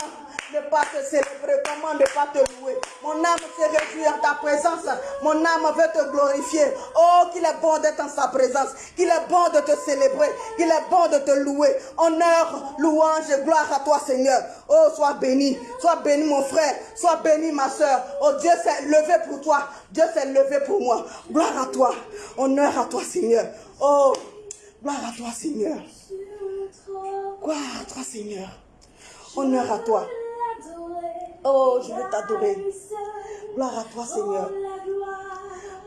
ne pas te célébrer, comment ne pas te louer. Mon âme se réjouit en ta présence. Mon âme veut te glorifier. Oh, qu'il est bon d'être en sa présence. Qu'il est bon de te célébrer. Qu'il est bon de te louer. Honneur, louange et gloire à toi, Seigneur. Oh, sois béni. Sois béni, mon frère. Sois béni, ma soeur. Oh, Dieu s'est levé pour toi. Dieu s'est levé pour moi. Gloire à toi. Honneur à toi, Seigneur. Oh, gloire à toi, Seigneur. Gloire à toi, Seigneur. Honneur à toi. Oh, je veux t'adorer. Gloire à toi, Seigneur.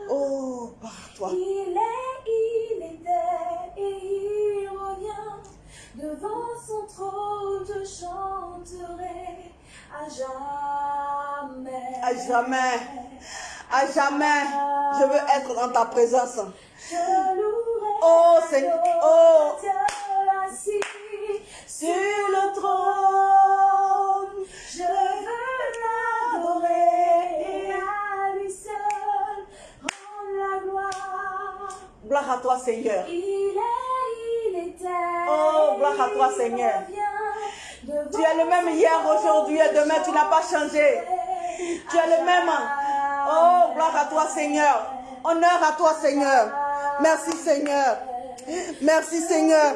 Oh, gloire à toi. Il est, il était et il revient. Devant son trône, je chanterai à jamais. À jamais, à jamais, je veux être dans ta présence. Je louerai Oh, Seigneur, oh. Toi, Seigneur. Il est, il était. Oh, gloire à toi, Seigneur. Tu es le même hier, aujourd'hui et demain, tu n'as pas changé. Tu es le même. Oh, gloire à toi, Seigneur. Honneur à toi, Seigneur. Merci, Seigneur. Merci, Seigneur.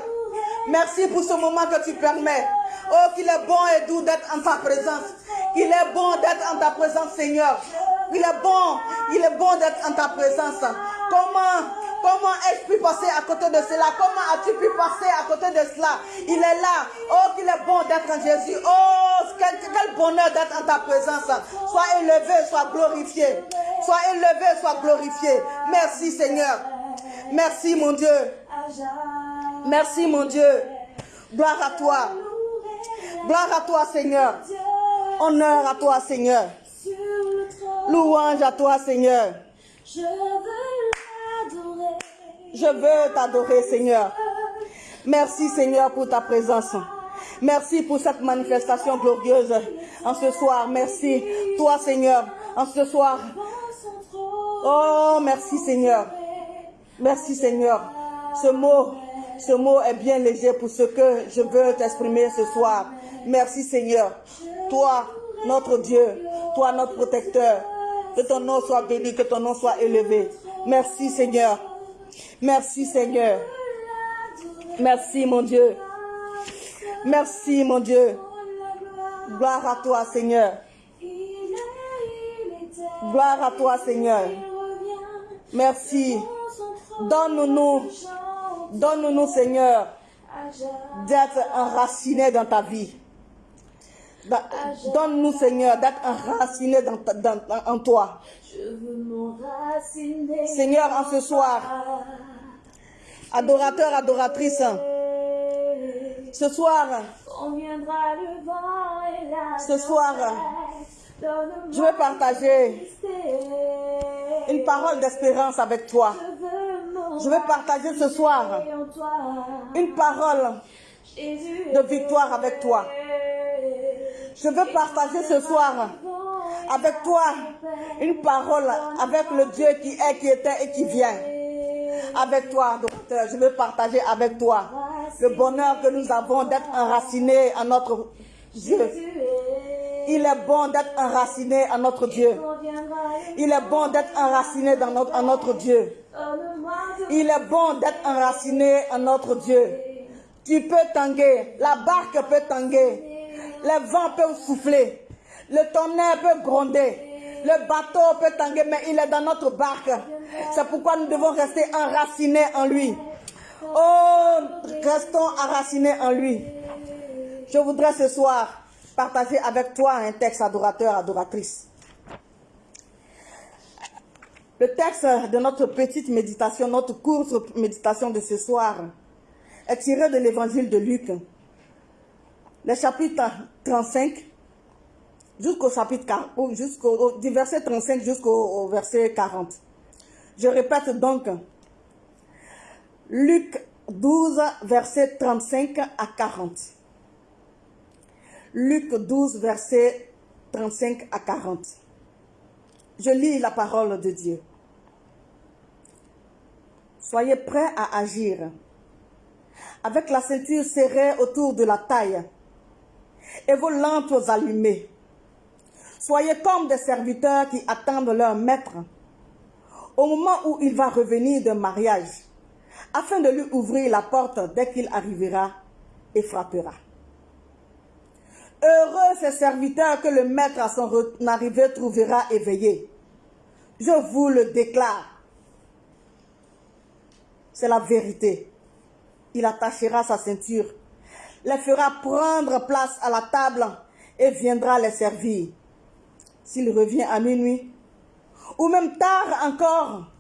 Merci pour ce moment que tu permets. Oh, qu'il est bon et doux d'être en ta présence. Il est bon d'être en ta présence, Seigneur. Il est bon, il est bon d'être en ta présence. Comment, comment ai-je pu passer à côté de cela? Comment as-tu pu passer à côté de cela? Il est là. Oh, qu'il est bon d'être en Jésus. Oh, quel, bonheur d'être en ta présence. Sois élevé, sois glorifié. Sois élevé, sois glorifié. Merci, Seigneur. Merci, mon Dieu. Merci, mon Dieu. Gloire à toi. Gloire à toi, Seigneur. Honneur à toi, Seigneur. Louange à toi, Seigneur. Je veux. Je veux t'adorer, Seigneur. Merci, Seigneur, pour ta présence. Merci pour cette manifestation glorieuse en ce soir. Merci, toi, Seigneur, en ce soir. Oh, merci, Seigneur. Merci, Seigneur. Ce mot, ce mot est bien léger pour ce que je veux t'exprimer ce soir. Merci, Seigneur. Toi, notre Dieu, toi, notre protecteur. Que ton nom soit béni, que ton nom soit élevé. Merci, Seigneur. Merci, Seigneur. Merci, mon Dieu. Merci, mon Dieu. Gloire à toi, Seigneur. Gloire à toi, Seigneur. Merci. Donne-nous, donne-nous, Seigneur, d'être enracinés dans ta vie. Da- Donne-nous, Seigneur, d'être enracinés dans en toi. Je veux m'enraciner. Seigneur, en ce soir, adorateur, adoratrice, ce soir, Ce soir, je veux partager une parole d'espérance avec toi. Je veux partager ce soir une parole de victoire avec toi. Je veux partager ce soir avec toi une parole avec le Dieu qui est, qui était et qui vient. Avec toi, docteur, je veux partager avec toi le bonheur que nous avons d'être enracinés en notre Dieu. Il est bon d'être enraciné en notre Dieu. Il est bon d'être enraciné dans notre, Dieu. Il est bon d'être enraciné en notre Dieu. Tu peux tanguer, la barque peut tanguer, les vents peuvent souffler, le tonnerre peut gronder, le bateau peut tanguer, mais il est dans notre barque. C'est pourquoi nous devons rester enracinés en lui. Oh, restons enracinés en lui. Je voudrais ce soir partager avec toi un texte adorateur, adoratrice. Le texte de notre petite méditation, notre courte méditation de ce soir, est tiré de l'évangile de Luc, le chapitre 35, jusqu'au chapitre 40, ou jusqu'au, du verset 35 jusqu'au au verset 40. Je répète donc, Luc 12, verset 35 à 40. Luc 12, verset 35 à 40. Je lis la parole de Dieu. Soyez prêts à agir avec la ceinture serrée autour de la taille et vos lampes allumées. Soyez comme des serviteurs qui attendent leur maître au moment où il va revenir d'un mariage, afin de lui ouvrir la porte dès qu'il arrivera et frappera. Heureux ces serviteurs que le maître à son arrivée trouvera éveillés. Je vous le déclare. C'est la vérité. Il attachera sa ceinture, les fera prendre place à la table et viendra les servir. S'il revient à minuit, ou même tard encore,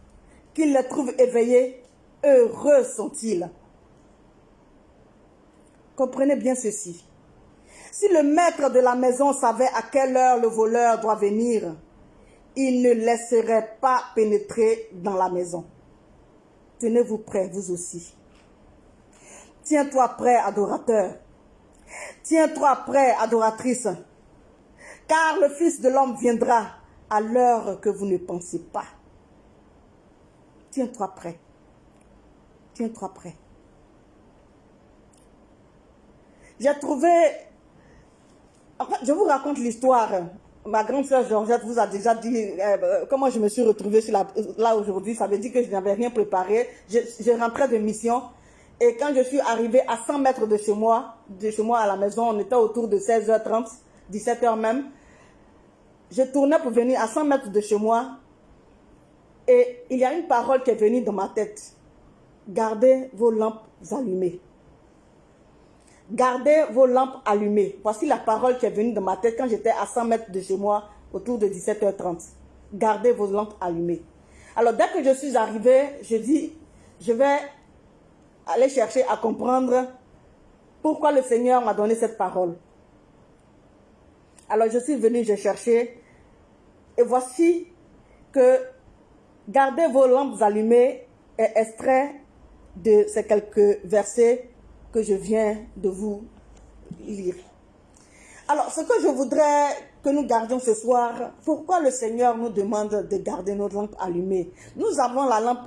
qu'il les trouve éveillés, heureux sont-ils. Comprenez bien ceci. Si le maître de la maison savait à quelle heure le voleur doit venir, il ne laisserait pas pénétrer dans la maison. Tenez-vous prêts, vous aussi. Tiens-toi prêt, adorateur. Tiens-toi prêt, adoratrice. Car le Fils de l'homme viendra à l'heure que vous ne pensez pas. Tiens-toi prêt. Tiens-toi prêt. J'ai trouvé... Je vous raconte l'histoire. Ma grande sœur Georgette vous a déjà dit euh, comment je me suis retrouvée là aujourd'hui. Ça veut dire que je n'avais rien préparé. Je, je de mission. Et quand je suis arrivée à 100 mètres de chez moi, de chez moi à la maison, on était autour de 16h30, 17h même. Je tournais pour venir à 100 mètres de chez moi. Et il y a une parole qui est venue dans ma tête. Gardez vos lampes allumées. Gardez vos lampes allumées. Voici la parole qui est venue dans ma tête quand j'étais à 100 mètres de chez moi, autour de 17h30. Gardez vos lampes allumées. Alors, dès que je suis arrivée, je dis, je vais aller chercher à comprendre pourquoi le Seigneur m'a donné cette parole. Alors, je suis venue, j'ai cherché, et voici que gardez vos lampes allumées est extrait de ces quelques versets que je viens de vous lire. Alors, ce que je voudrais que nous gardions ce soir, pourquoi le Seigneur nous demande de garder nos lampes allumées? Nous avons la lampe,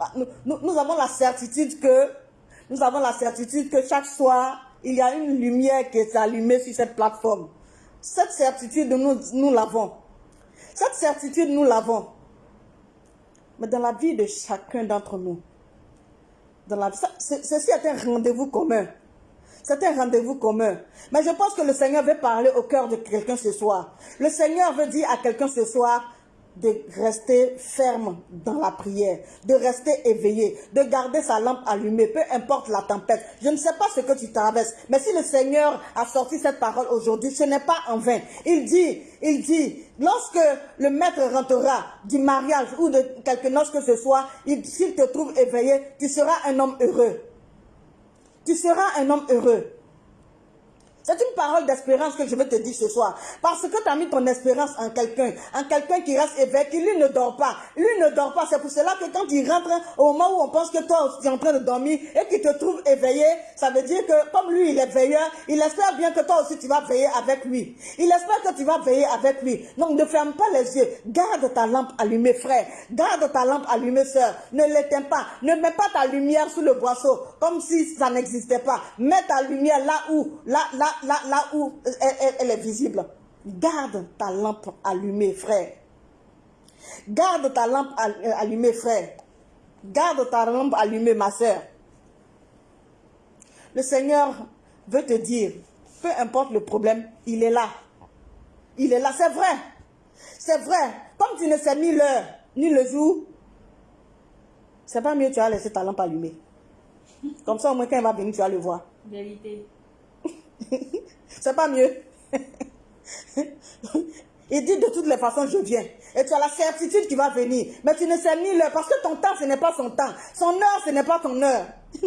nous avons la certitude que, nous avons la certitude que chaque soir, il y a une lumière qui est allumée sur cette plateforme. Cette certitude, nous, l'avons. Cette certitude, nous l'avons. Mais dans la vie de chacun d'entre nous, dans la, ceci est un rendez-vous commun. C'est un rendez-vous commun. Mais je pense que le Seigneur veut parler au cœur de quelqu'un ce soir. Le Seigneur veut dire à quelqu'un ce soir, de rester ferme dans la prière, de rester éveillé, de garder sa lampe allumée, peu importe la tempête. Je ne sais pas ce que tu traverses, mais si le Seigneur a sorti cette parole aujourd'hui, ce n'est pas en vain. Il dit, il dit, lorsque le maître rentrera du mariage ou de quelque chose que ce soit, s'il te trouve éveillé, tu seras un homme heureux. Tu seras un homme heureux. C'est une parole d'espérance que je vais te dire ce soir. Parce que tu as mis ton espérance en quelqu'un, en quelqu'un qui reste éveillé, qui lui ne dort pas. Lui ne dort pas. C'est pour cela que quand il rentre, au moment où on pense que toi tu es en train de dormir et qu'il te trouve éveillé, ça veut dire que comme lui il est veilleur, il espère bien que toi aussi tu vas veiller avec lui. Il espère que tu vas veiller avec lui. Donc ne ferme pas les yeux. Garde ta lampe allumée, frère. Garde ta lampe allumée, sœur. Ne l'éteins pas. Ne mets pas ta lumière sous le boisseau comme si ça n'existait pas. Mets ta lumière là où, là, là, là, là où elle, est visible. Garde ta lampe allumée, frère. Garde ta lampe euh, allumée, frère. Garde ta lampe allumée, ma soeur. Le Seigneur veut te dire, peu importe le problème, il est là. Il est là, c'est vrai. C'est vrai. Comme tu ne sais ni l'heure, ni le jour, c'est pas mieux tu as laissé ta lampe allumée. Comme ça, au moins, quand il va venir, tu vas le voir. C'est pas mieux. Il dit de toutes les façons, je viens. Et tu as la certitude qu'il va venir. Mais tu ne sais ni l'heure. Parce que ton temps, ce n'est pas son temps. Son heure, ce n'est pas ton heure.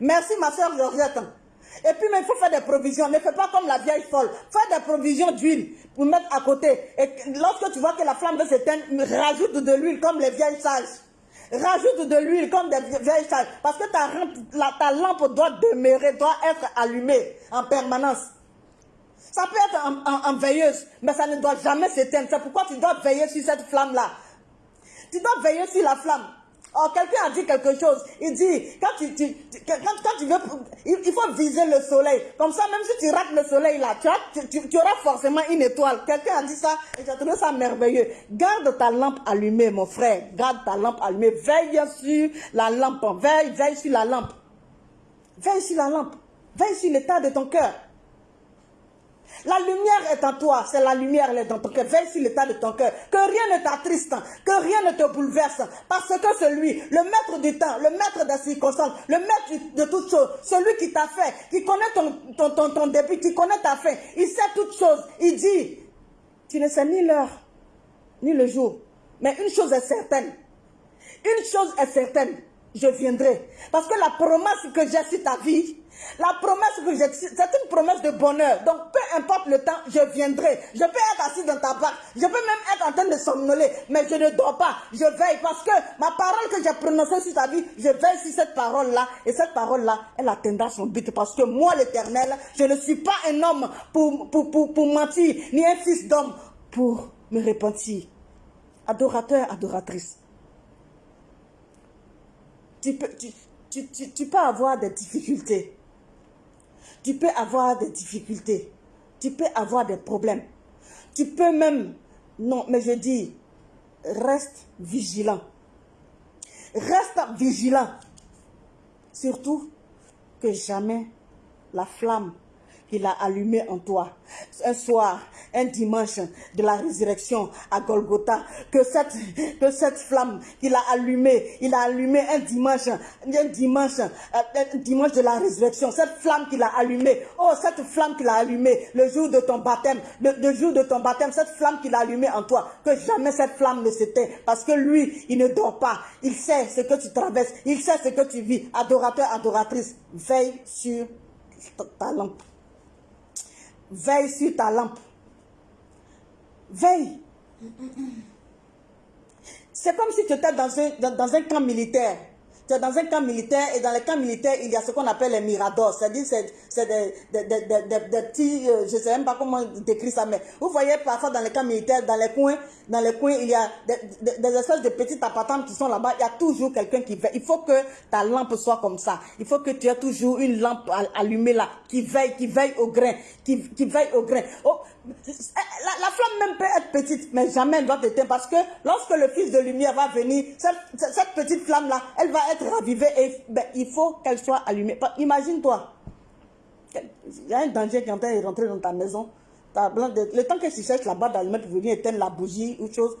Merci, ma soeur Georgette. Et puis, mais il faut faire des provisions. Ne fais pas comme la vieille folle. Fais des provisions d'huile pour mettre à côté. Et lorsque tu vois que la flamme veut s'éteindre, rajoute de l'huile comme les vieilles sages. Rajoute de l'huile comme des vieilles sages. Parce que ta, ta lampe doit demeurer, doit être allumée en permanence. Ça peut être en, veilleuse, mais ça ne doit jamais s'éteindre. C'est pourquoi tu dois veiller sur cette flamme-là. Tu dois veiller sur la flamme. Oh, quelqu'un a dit quelque chose. Il dit, quand tu, quand, tu veux, il, faut viser le soleil. Comme ça, même si tu rates le soleil là, tu, tu, auras forcément une étoile. Quelqu'un a dit ça et j'ai trouvé ça merveilleux. Garde ta lampe allumée, mon frère. Garde ta lampe allumée. Veille sur la lampe. Veille, veille sur la lampe. Veille sur la lampe. Veille sur l'état de ton cœur. La lumière est en toi, c'est la lumière, elle est dans ton cœur. Veille sur l'état de ton cœur. Que rien ne t'attriste, que rien ne te bouleverse. Parce que celui, le maître du temps, le maître des circonstances, le maître de toutes choses, celui qui t'a fait, qui connaît ton, ton, ton, début, qui connaît ta fin, il sait toutes choses. Il dit, tu ne sais ni l'heure, ni le jour. Mais une chose est certaine. Une chose est certaine, je viendrai. Parce que la promesse que j'ai sur ta vie, la promesse que j'ai, c'est une promesse de bonheur. Donc, peu importe le temps, je viendrai. Je peux être assis dans ta barque. Je peux même être en train de somnoler. Mais je ne dors pas. Je veille parce que ma parole que j'ai prononcée sur ta vie, je veille sur cette parole-là. Et cette parole-là, elle atteindra son but. Parce que moi, l'éternel, je ne suis pas un homme pour, pour, pour, pour mentir, ni un fils d'homme pour me repentir. Adorateur, adoratrice. Tu peux, tu, tu, tu, tu peux avoir des difficultés. Tu peux avoir des difficultés. Tu peux avoir des problèmes. Tu peux même... Non, mais je dis, reste vigilant. Reste vigilant. Surtout que jamais la flamme qu'il a allumé en toi. Un soir, un dimanche de la résurrection à Golgotha, que cette, flamme qu'il a allumée, il a allumé un dimanche, un dimanche, un dimanche de la résurrection, cette flamme qu'il a allumée, oh cette flamme qu'il a allumée. Le jour de ton baptême, le, jour de ton baptême, cette flamme qu'il a allumée en toi, que jamais cette flamme ne s'éteint, parce que lui, il ne dort pas, il sait ce que tu traverses, il sait ce que tu vis, adorateur, adoratrice, veille sur ta lampe. Veille sur ta lampe. Veille. C'est comme si tu étais dans un, dans, un camp militaire. Es dans un camp militaire et dans les camps militaires, il y a ce qu'on appelle les miradors. C'est-à-dire, c'est des, petits, euh, je ne sais même pas comment décrire ça, mais vous voyez parfois dans les camps militaires, dans les coins, dans les coins, il y a des, espèces de petits appartements qui sont là-bas. Il y a toujours quelqu'un qui veille. Il faut que ta lampe soit comme ça. Il faut que tu aies toujours une lampe allumée là, qui veille, qui veille au grain, qui, qui veille au grain. Oh, la, flamme même peut être petite, mais jamais elle doit t'éteindre parce que lorsque le Fils de lumière va venir, cette, petite flamme-là, elle va être ravivée et ben, il faut qu'elle soit allumée. Imagine-toi, il y a un danger qui est en train de rentrer dans ta maison le temps que tu cherches là-bas d'allumette pour venir éteindre la bougie ou chose,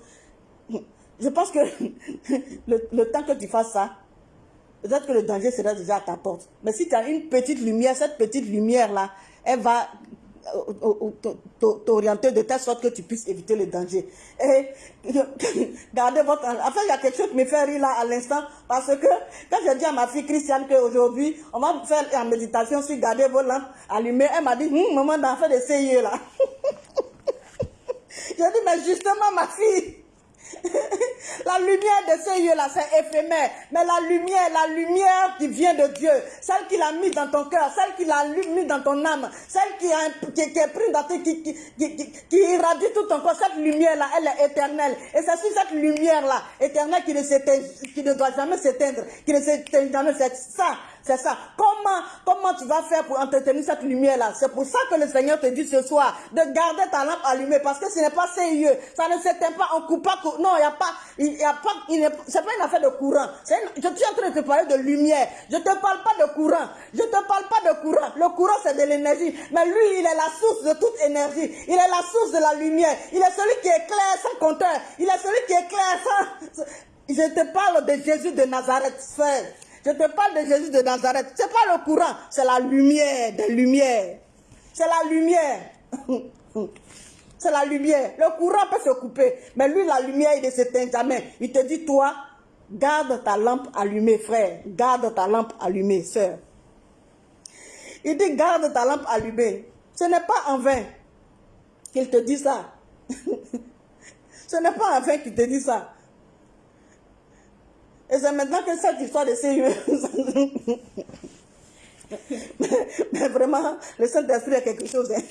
je pense que le, le temps que tu fasses ça, peut-être que le danger sera déjà à ta porte. Mais si tu as une petite lumière, cette petite lumière-là, elle va t'orienter de telle sorte que tu puisses éviter le danger. Et gardez votre... Enfin, il y a quelque chose qui me fait rire là à l'instant, parce que quand j'ai dit à ma fille Christiane qu'aujourd'hui, on va faire la méditation sur garder vos lampes allumées, elle m'a dit, hum, maman, d'en faire des CIE là. J'ai dit, mais justement, ma fille, la lumière de ce lieu-là, c'est éphémère. Mais la lumière, la lumière qui vient de Dieu, celle qu'il a mis dans ton cœur, celle qu'il a mis dans ton âme, celle qui, est prise dans ton, qui, qui, irradie tout ton corps, cette lumière-là, elle est éternelle. Et c'est sur cette lumière-là, éternelle, qui ne, qui ne doit jamais s'éteindre, qui ne s'éteint jamais. C'est ça, c'est ça. Comment, comment tu vas faire pour entretenir cette lumière-là? C'est pour ça que le Seigneur te dit ce soir de garder ta lampe allumée parce que ce n'est pas sérieux. Ça ne s'éteint pas en coupant. cou- Non, il n'y a pas, il y a pas, c'est pas une affaire de courant. Je suis en train de te parler de lumière. Je ne te parle pas de courant. Je ne te parle pas de courant. Le courant, c'est de l'énergie. Mais lui, il est la source de toute énergie. Il est la source de la lumière. Il est celui qui éclaire sans compteur. Il est celui qui éclaire sans... Je te parle de Jésus de Nazareth, frère. Je te parle de Jésus de Nazareth. C'est pas le courant, c'est la lumière des lumières. C'est la lumière. C'est la lumière. Le courant peut se couper, mais lui, la lumière, il ne s'éteint jamais. Il te dit, toi, garde ta lampe allumée, frère. Garde ta lampe allumée, sœur. Il dit, garde ta lampe allumée. Ce n'est pas en vain qu'il te dit ça. Ce n'est pas en vain qu'il te dit ça. Et c'est maintenant que cette histoire de sérieux. mais, vraiment, le Saint-Esprit est quelque chose. hein.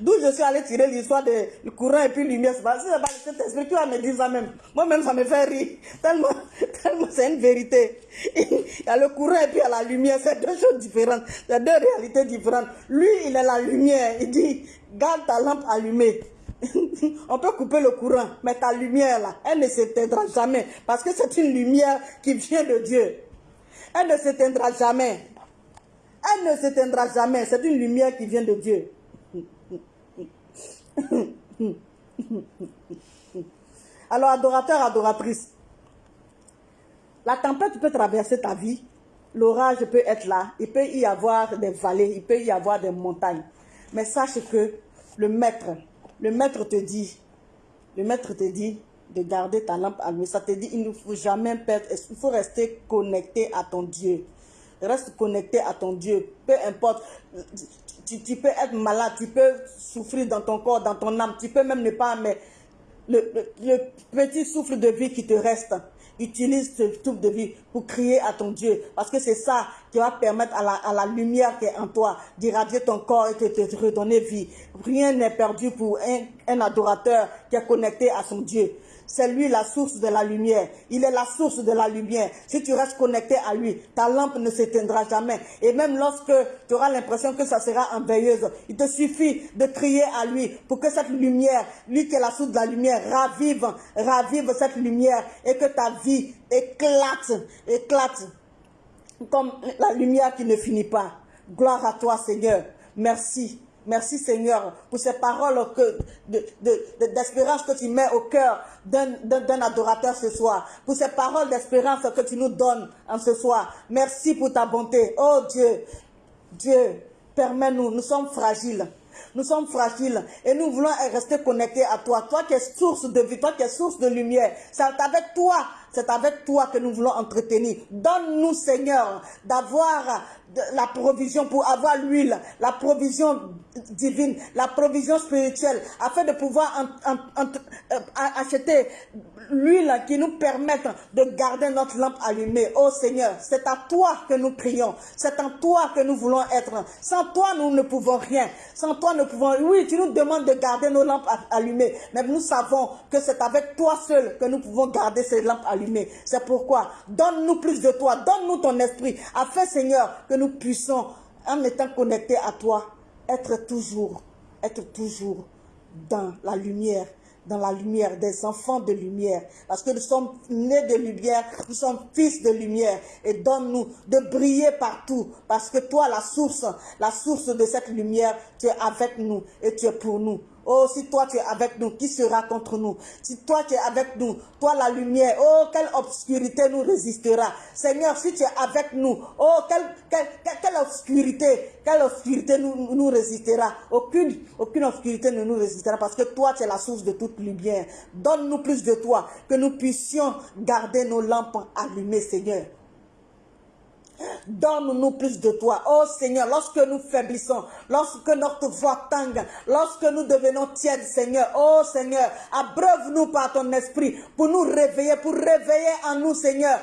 D'où je suis allé tirer l'histoire du courant et puis lumière. Pas, c'est pas le Saint-Esprit qui va me dire ça même. Moi-même, ça me fait rire. Tellement, tellement c'est une vérité. Il y a le courant et puis il y a la lumière. C'est deux choses différentes. C'est deux réalités différentes. Lui, il est la lumière. Il dit, garde ta lampe allumée. On peut couper le courant, mais ta lumière là, elle ne s'éteindra jamais parce que c'est une lumière qui vient de Dieu. Elle ne s'éteindra jamais. Elle ne s'éteindra jamais. C'est une lumière qui vient de Dieu. Alors, adorateur, adoratrice, la tempête peut traverser ta vie, l'orage peut être là, il peut y avoir des vallées, il peut y avoir des montagnes. Mais sache que le maître, le maître te dit, le maître te dit de garder ta lampe allumée. Ça te dit, il ne faut jamais perdre, il faut rester connecté à ton Dieu? Reste connecté à ton Dieu. Peu importe, tu, peux être malade, tu peux souffrir dans ton corps, dans ton âme, tu peux même ne pas, mais le petit souffle de vie qui te reste, utilise ce souffle de vie pour crier à ton Dieu. Parce que c'est ça qui va permettre à la, lumière qui est en toi d'irradier ton corps et de te redonner vie. Rien n'est perdu pour un adorateur qui est connecté à son Dieu. C'est lui la source de la lumière. Il est la source de la lumière. Si tu restes connecté à lui, ta lampe ne s'éteindra jamais. Et même lorsque tu auras l'impression que ça sera en veilleuse, il te suffit de crier à lui pour que cette lumière, lui qui est la source de la lumière, ravive, ravive cette lumière et que ta vie éclate, éclate comme la lumière qui ne finit pas. Gloire à toi, Seigneur. Merci. Merci, Seigneur, pour ces paroles d'espérance que tu mets au cœur d'un adorateur ce soir. Pour ces paroles d'espérance que tu nous donnes en ce soir. Merci pour ta bonté. Oh Dieu, Dieu, permets-nous, nous sommes fragiles. Nous sommes fragiles et nous voulons rester connectés à toi. Toi qui es source de vie, toi qui es source de lumière. C'est avec toi, c'est avec toi que nous voulons entretenir. Donne-nous, Seigneur, d'avoir la provision pour avoir l'huile, la provision divine, la provision spirituelle, afin de pouvoir en- euh, acheter l'huile qui nous permette de garder notre lampe allumée. Oh Seigneur, c'est à toi que nous prions, c'est en toi que nous voulons être. Sans toi, nous ne pouvons rien. Sans toi, nous pouvons... Oui, tu nous demandes de garder nos lampes allumées, mais nous savons que c'est avec toi seul que nous pouvons garder ces lampes allumées. C'est pourquoi, donne-nous plus de toi, donne-nous ton esprit, afin, Seigneur, que nous puissions, en étant connectés à toi, être toujours, être toujours dans la lumière, dans la lumière, des enfants de lumière. Parce que nous sommes nés de lumière, nous sommes fils de lumière. Et donne-nous de briller partout. Parce que toi, la source, la source de cette lumière, tu es avec nous et tu es pour nous. Oh, si toi tu es avec nous, qui sera contre nous? Si toi tu es avec nous, toi la lumière, oh, quelle obscurité nous résistera? Seigneur, si tu es avec nous, oh, quelle, obscurité, quelle obscurité nous, nous résistera? Aucune, aucune obscurité ne nous résistera parce que toi tu es la source de toute lumière. Donne-nous plus de toi, que nous puissions garder nos lampes allumées, Seigneur. Donne-nous plus de toi. Oh Seigneur, lorsque nous faiblissons, lorsque notre voix tangue, lorsque nous devenons tièdes, Seigneur, oh Seigneur, abreuve-nous par ton esprit pour nous réveiller, pour réveiller en nous, Seigneur,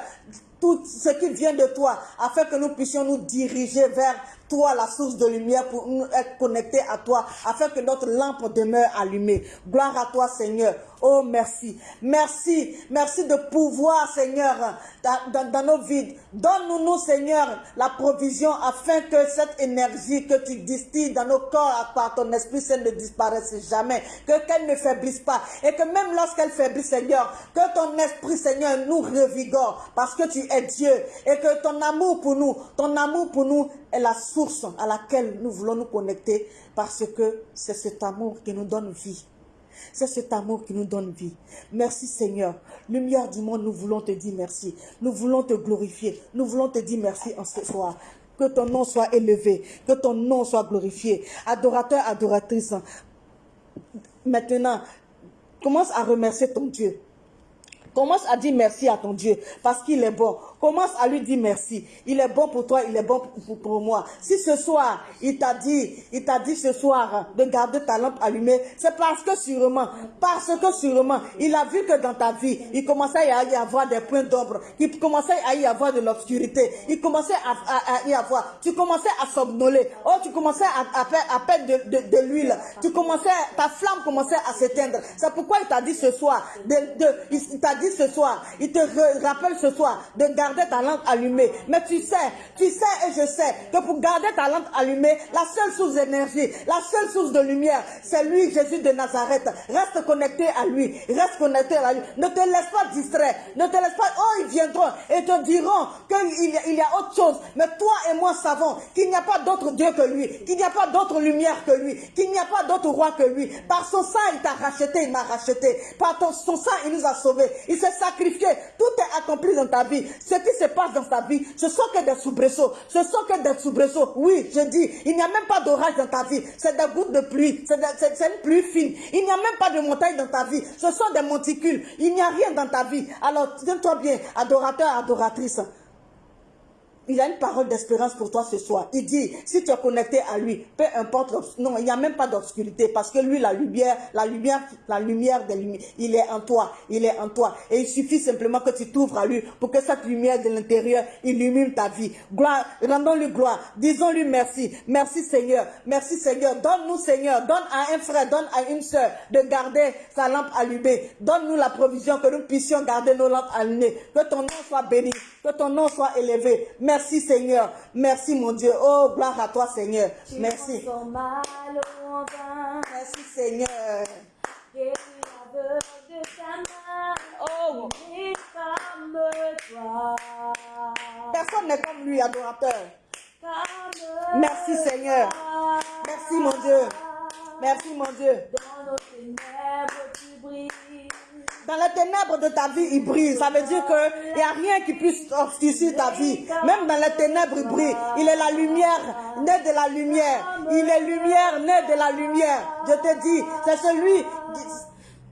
tout ce qui vient de toi, afin que nous puissions nous diriger vers toi, la source de lumière, pour nous être connectés à toi, afin que notre lampe demeure allumée. Gloire à toi, Seigneur. Oh, merci. Merci. Merci de pouvoir, Seigneur, dans, nos vides. Donne-nous, Seigneur, la provision afin que cette énergie que tu distilles dans nos corps par ton Esprit Saint ne disparaisse jamais. Que qu'elle ne faiblisse pas. Et que même lorsqu'elle faiblit, Seigneur, que ton Esprit, Seigneur, nous revigore. Parce que tu es Dieu. Et que ton amour pour nous, ton amour pour nous est la source à laquelle nous voulons nous connecter. Parce que c'est cet amour qui nous donne vie. C'est cet amour qui nous donne vie. Merci Seigneur. Lumière du monde, nous voulons te dire merci. Nous voulons te glorifier. Nous voulons te dire merci en ce soir. Que ton nom soit élevé. Que ton nom soit glorifié. Adorateur, adoratrice. Maintenant, commence à remercier ton Dieu. Commence à dire merci à ton Dieu parce qu'il est bon. Commence à lui dire merci. Il est bon pour toi, il est bon pour, moi. Si ce soir, il t'a dit, il t'a dit ce soir de garder ta lampe allumée, c'est parce que sûrement, parce que sûrement, il a vu que dans ta vie, il commençait à y avoir des points d'ombre, il commençait à y avoir de l'obscurité, il commençait à, y avoir, tu commençais à somnoler, oh, tu commençais à, à, perdre de, l'huile, tu commençais, ta flamme commençait à s'éteindre. C'est pourquoi il t'a dit ce soir, il t'a dit ce soir, il te rappelle ce soir de garder ta lampe allumée. Mais tu sais, tu sais et je sais que pour garder ta lampe allumée, la seule source d'énergie, la seule source de lumière, c'est lui, Jésus de Nazareth. Reste connecté à lui. Reste connecté à lui. Ne te laisse pas distraire. Ne te laisse pas. Oh, ils viendront et te diront qu'il y, a autre chose. Mais toi et moi savons qu'il n'y a pas d'autre Dieu que lui. Qu'il n'y a pas d'autre lumière que lui. Qu'il n'y a pas d'autre roi que lui. Par son sang, il t'a racheté, il m'a racheté. Par son sang, il nous a sauvés. Il s'est sacrifié. Tout est accompli dans ta vie qui se passe dans ta vie, ce sont que des soubresauts. Ce sont que des soubresauts. Oui, je dis, il n'y a même pas d'orage dans ta vie. C'est des gouttes de pluie. C'est une pluie fine. Il n'y a même pas de montagne dans ta vie. Ce sont des monticules. Il n'y a rien dans ta vie. Alors, tiens-toi bien, adorateur, adoratrice. Il a une parole d'espérance pour toi ce soir. Il dit, si tu es connecté à lui, peu importe, non, il n'y a même pas d'obscurité parce que lui, la lumière, la lumière, la lumière des lumières, il est en toi, il est en toi. Et il suffit simplement que tu t'ouvres à lui pour que cette lumière de l'intérieur illumine ta vie. Gloire, rendons-lui gloire, disons-lui merci. Merci Seigneur, merci Seigneur. Donne-nous Seigneur, donne à un frère, donne à une soeur de garder sa lampe allumée. Donne-nous la provision que nous puissions garder nos lampes allumées. Que ton nom soit béni, que ton nom soit élevé. Merci Seigneur. Merci mon Dieu. Oh, gloire à toi Seigneur. Merci. Merci Seigneur. Oh. Personne n'est comme lui, adorateur. Merci Seigneur. Merci mon Dieu. Merci mon Dieu. Dans les ténèbres de ta vie, il brille. Ça veut dire qu'il n'y a rien qui puisse obscurcir ta vie. Même dans les ténèbres, il brille. Il est la lumière, né de la lumière. Il est lumière, né de la lumière. Je te dis, c'est celui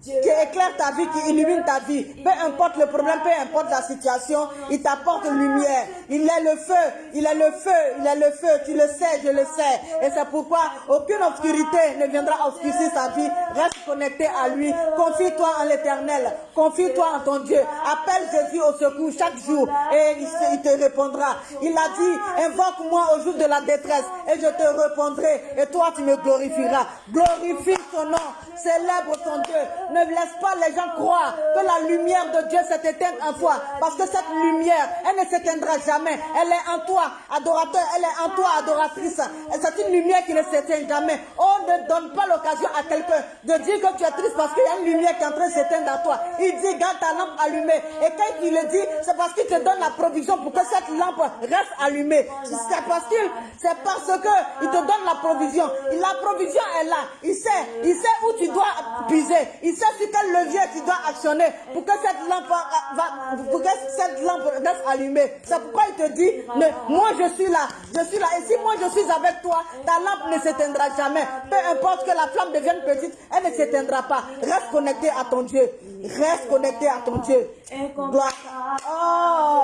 qui éclaire ta vie, qui illumine ta vie. Peu importe le problème, peu importe la situation, il t'apporte lumière. Il est le feu, il est le feu, il est le feu. Tu le sais, je le sais. Et c'est pourquoi aucune obscurité ne viendra obscurcir sa vie. Reste connecté à lui. Confie-toi en l'éternel. Confie-toi en ton Dieu. Appelle Jésus au secours chaque jour et il te répondra. Il a dit, invoque-moi au jour de la détresse et je te répondrai et toi tu me glorifieras. Glorifie ton nom. Célèbre ton Dieu Ne laisse pas les gens croire que la lumière de Dieu s'est éteinte en toi. Parce que cette lumière, elle ne s'éteindra jamais. Elle est en toi, adorateur. Elle est en toi, adoratrice. C'est une lumière qui ne s'éteint jamais. On ne donne pas l'occasion à quelqu'un de dire que tu es triste parce qu'il y a une lumière qui est en train de s'éteindre en toi. Il dit, garde ta lampe allumée. Et quand il le dit, c'est parce qu'il te donne la provision pour que cette lampe reste allumée. C'est parce qu'il, c'est parce que te donne la provision. La provision est là. Il sait, il sait où tu dois puiser. Il sait sur quel levier tu dois actionner pour que cette lampe va, pour que cette lampe reste allumée. C'est pourquoi il te dit, mais moi je suis là, je suis là. Et si moi je suis avec toi, ta lampe ne s'éteindra jamais. Peu importe que la flamme devienne petite, elle ne s'éteindra pas. Reste connecté à ton Dieu. Reste connecté à ton Dieu. Oh,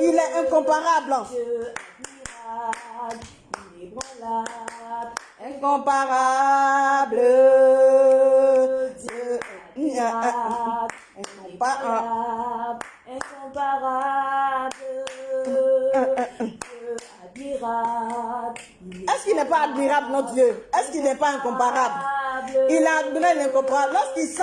il est incomparable. Incomparable. Dieu. Incomparable, Incomparable. incomparable, Est-ce qu'il n'est pas admirable, notre Dieu? Est-ce qu'il n'est pas incomparable Il est admirable, incomparable. Lorsqu'il sent,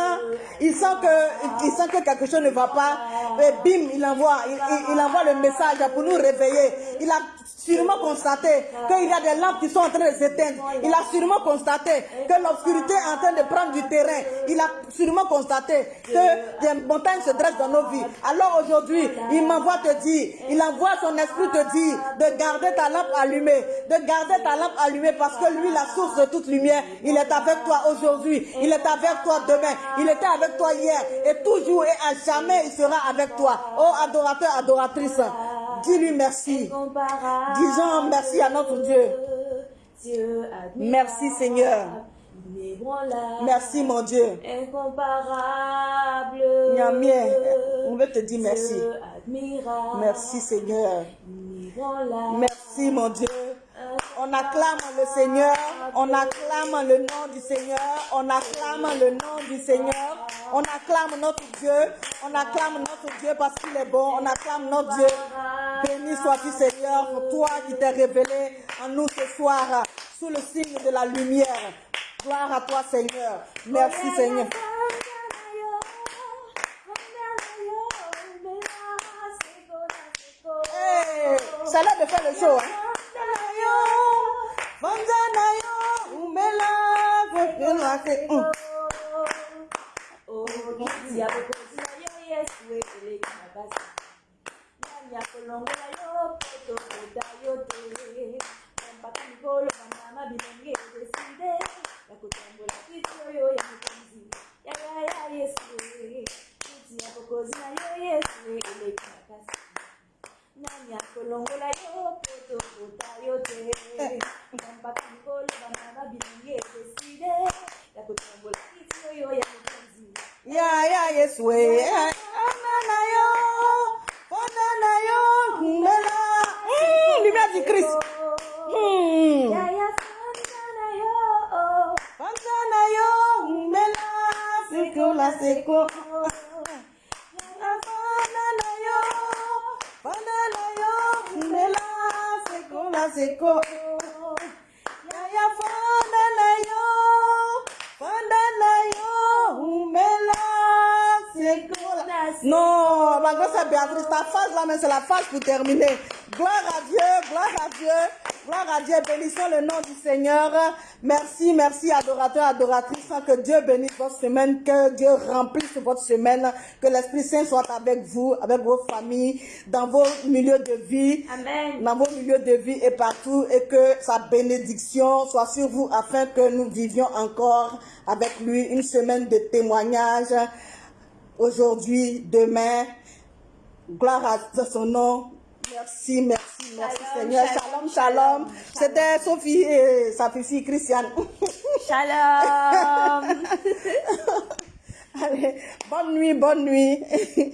il sent que, il sent que quelque chose ne va pas, et bim, il envoie, il, il- il envoie le message pour nous réveiller. Il a sûrement constaté qu'il y a des lampes qui sont en train de s'éteindre. Il a sûrement constaté que l'obscurité est en train de prendre du terrain. Il a sûrement constaté que des montagnes se dressent dans nos vies. Alors aujourd'hui, il m'envoie te dire, il envoie son esprit te dire de garder ta lampe allumée, de garder ta lampe allumée parce que lui, la source de toute lumière, il est avec toi aujourd'hui, il est avec toi demain, il était avec toi hier et toujours et à jamais il sera avec toi. Oh adorateur, adoratrice, dis-lui merci. Disons merci à notre Dieu. Merci Seigneur. Merci mon Dieu. incomparable, on veut te dire merci. Merci Seigneur. Merci mon Dieu. On acclame le Seigneur, on acclame le nom du Seigneur, on acclame le nom du Seigneur, on acclame notre Dieu, on acclame notre Dieu parce qu'il est bon, on acclame notre Dieu. Béni sois-tu Seigneur, toi qui t'es révélé en nous ce soir sous le signe de la lumière. Gloire à toi Seigneur. Merci Seigneur. L'heure de faire le show. Hein? Vanzanayo, umela, kwekela, kwe- Hum. nani akolongola yo po tokota yo te? Pamba kikolo bamama bilongi edeside ya kotambola kiti oyo ya mokonzi. Yaya yesue ana na yo mpona na yo. Kumbela. Hmm, Lumière du christ. Yaya sanza na yo. Sanza na yo kumbela. Sekola seko Panela yo, se seco, la seco. Non, ma grosse Béatrice, ta phase là, mais c'est la phase pour terminer. Gloire à Dieu, gloire à Dieu, gloire à Dieu. Bénissons le nom du Seigneur. Merci, merci, adorateurs, adoratrices. Que Dieu bénisse votre semaine, que Dieu remplisse votre semaine, que l'Esprit Saint soit avec vous, avec vos familles, dans vos milieux de vie Amen. dans vos milieux de vie et partout et que sa bénédiction soit sur vous afin que nous vivions encore avec lui une semaine de témoignages aujourd'hui, demain. Gloire à son nom. Merci, merci, merci Shalom, Seigneur. shalom, Shalom. C'était Sophie et sa fille Christiane. Shalom. Allez, bonne nuit, bonne nuit.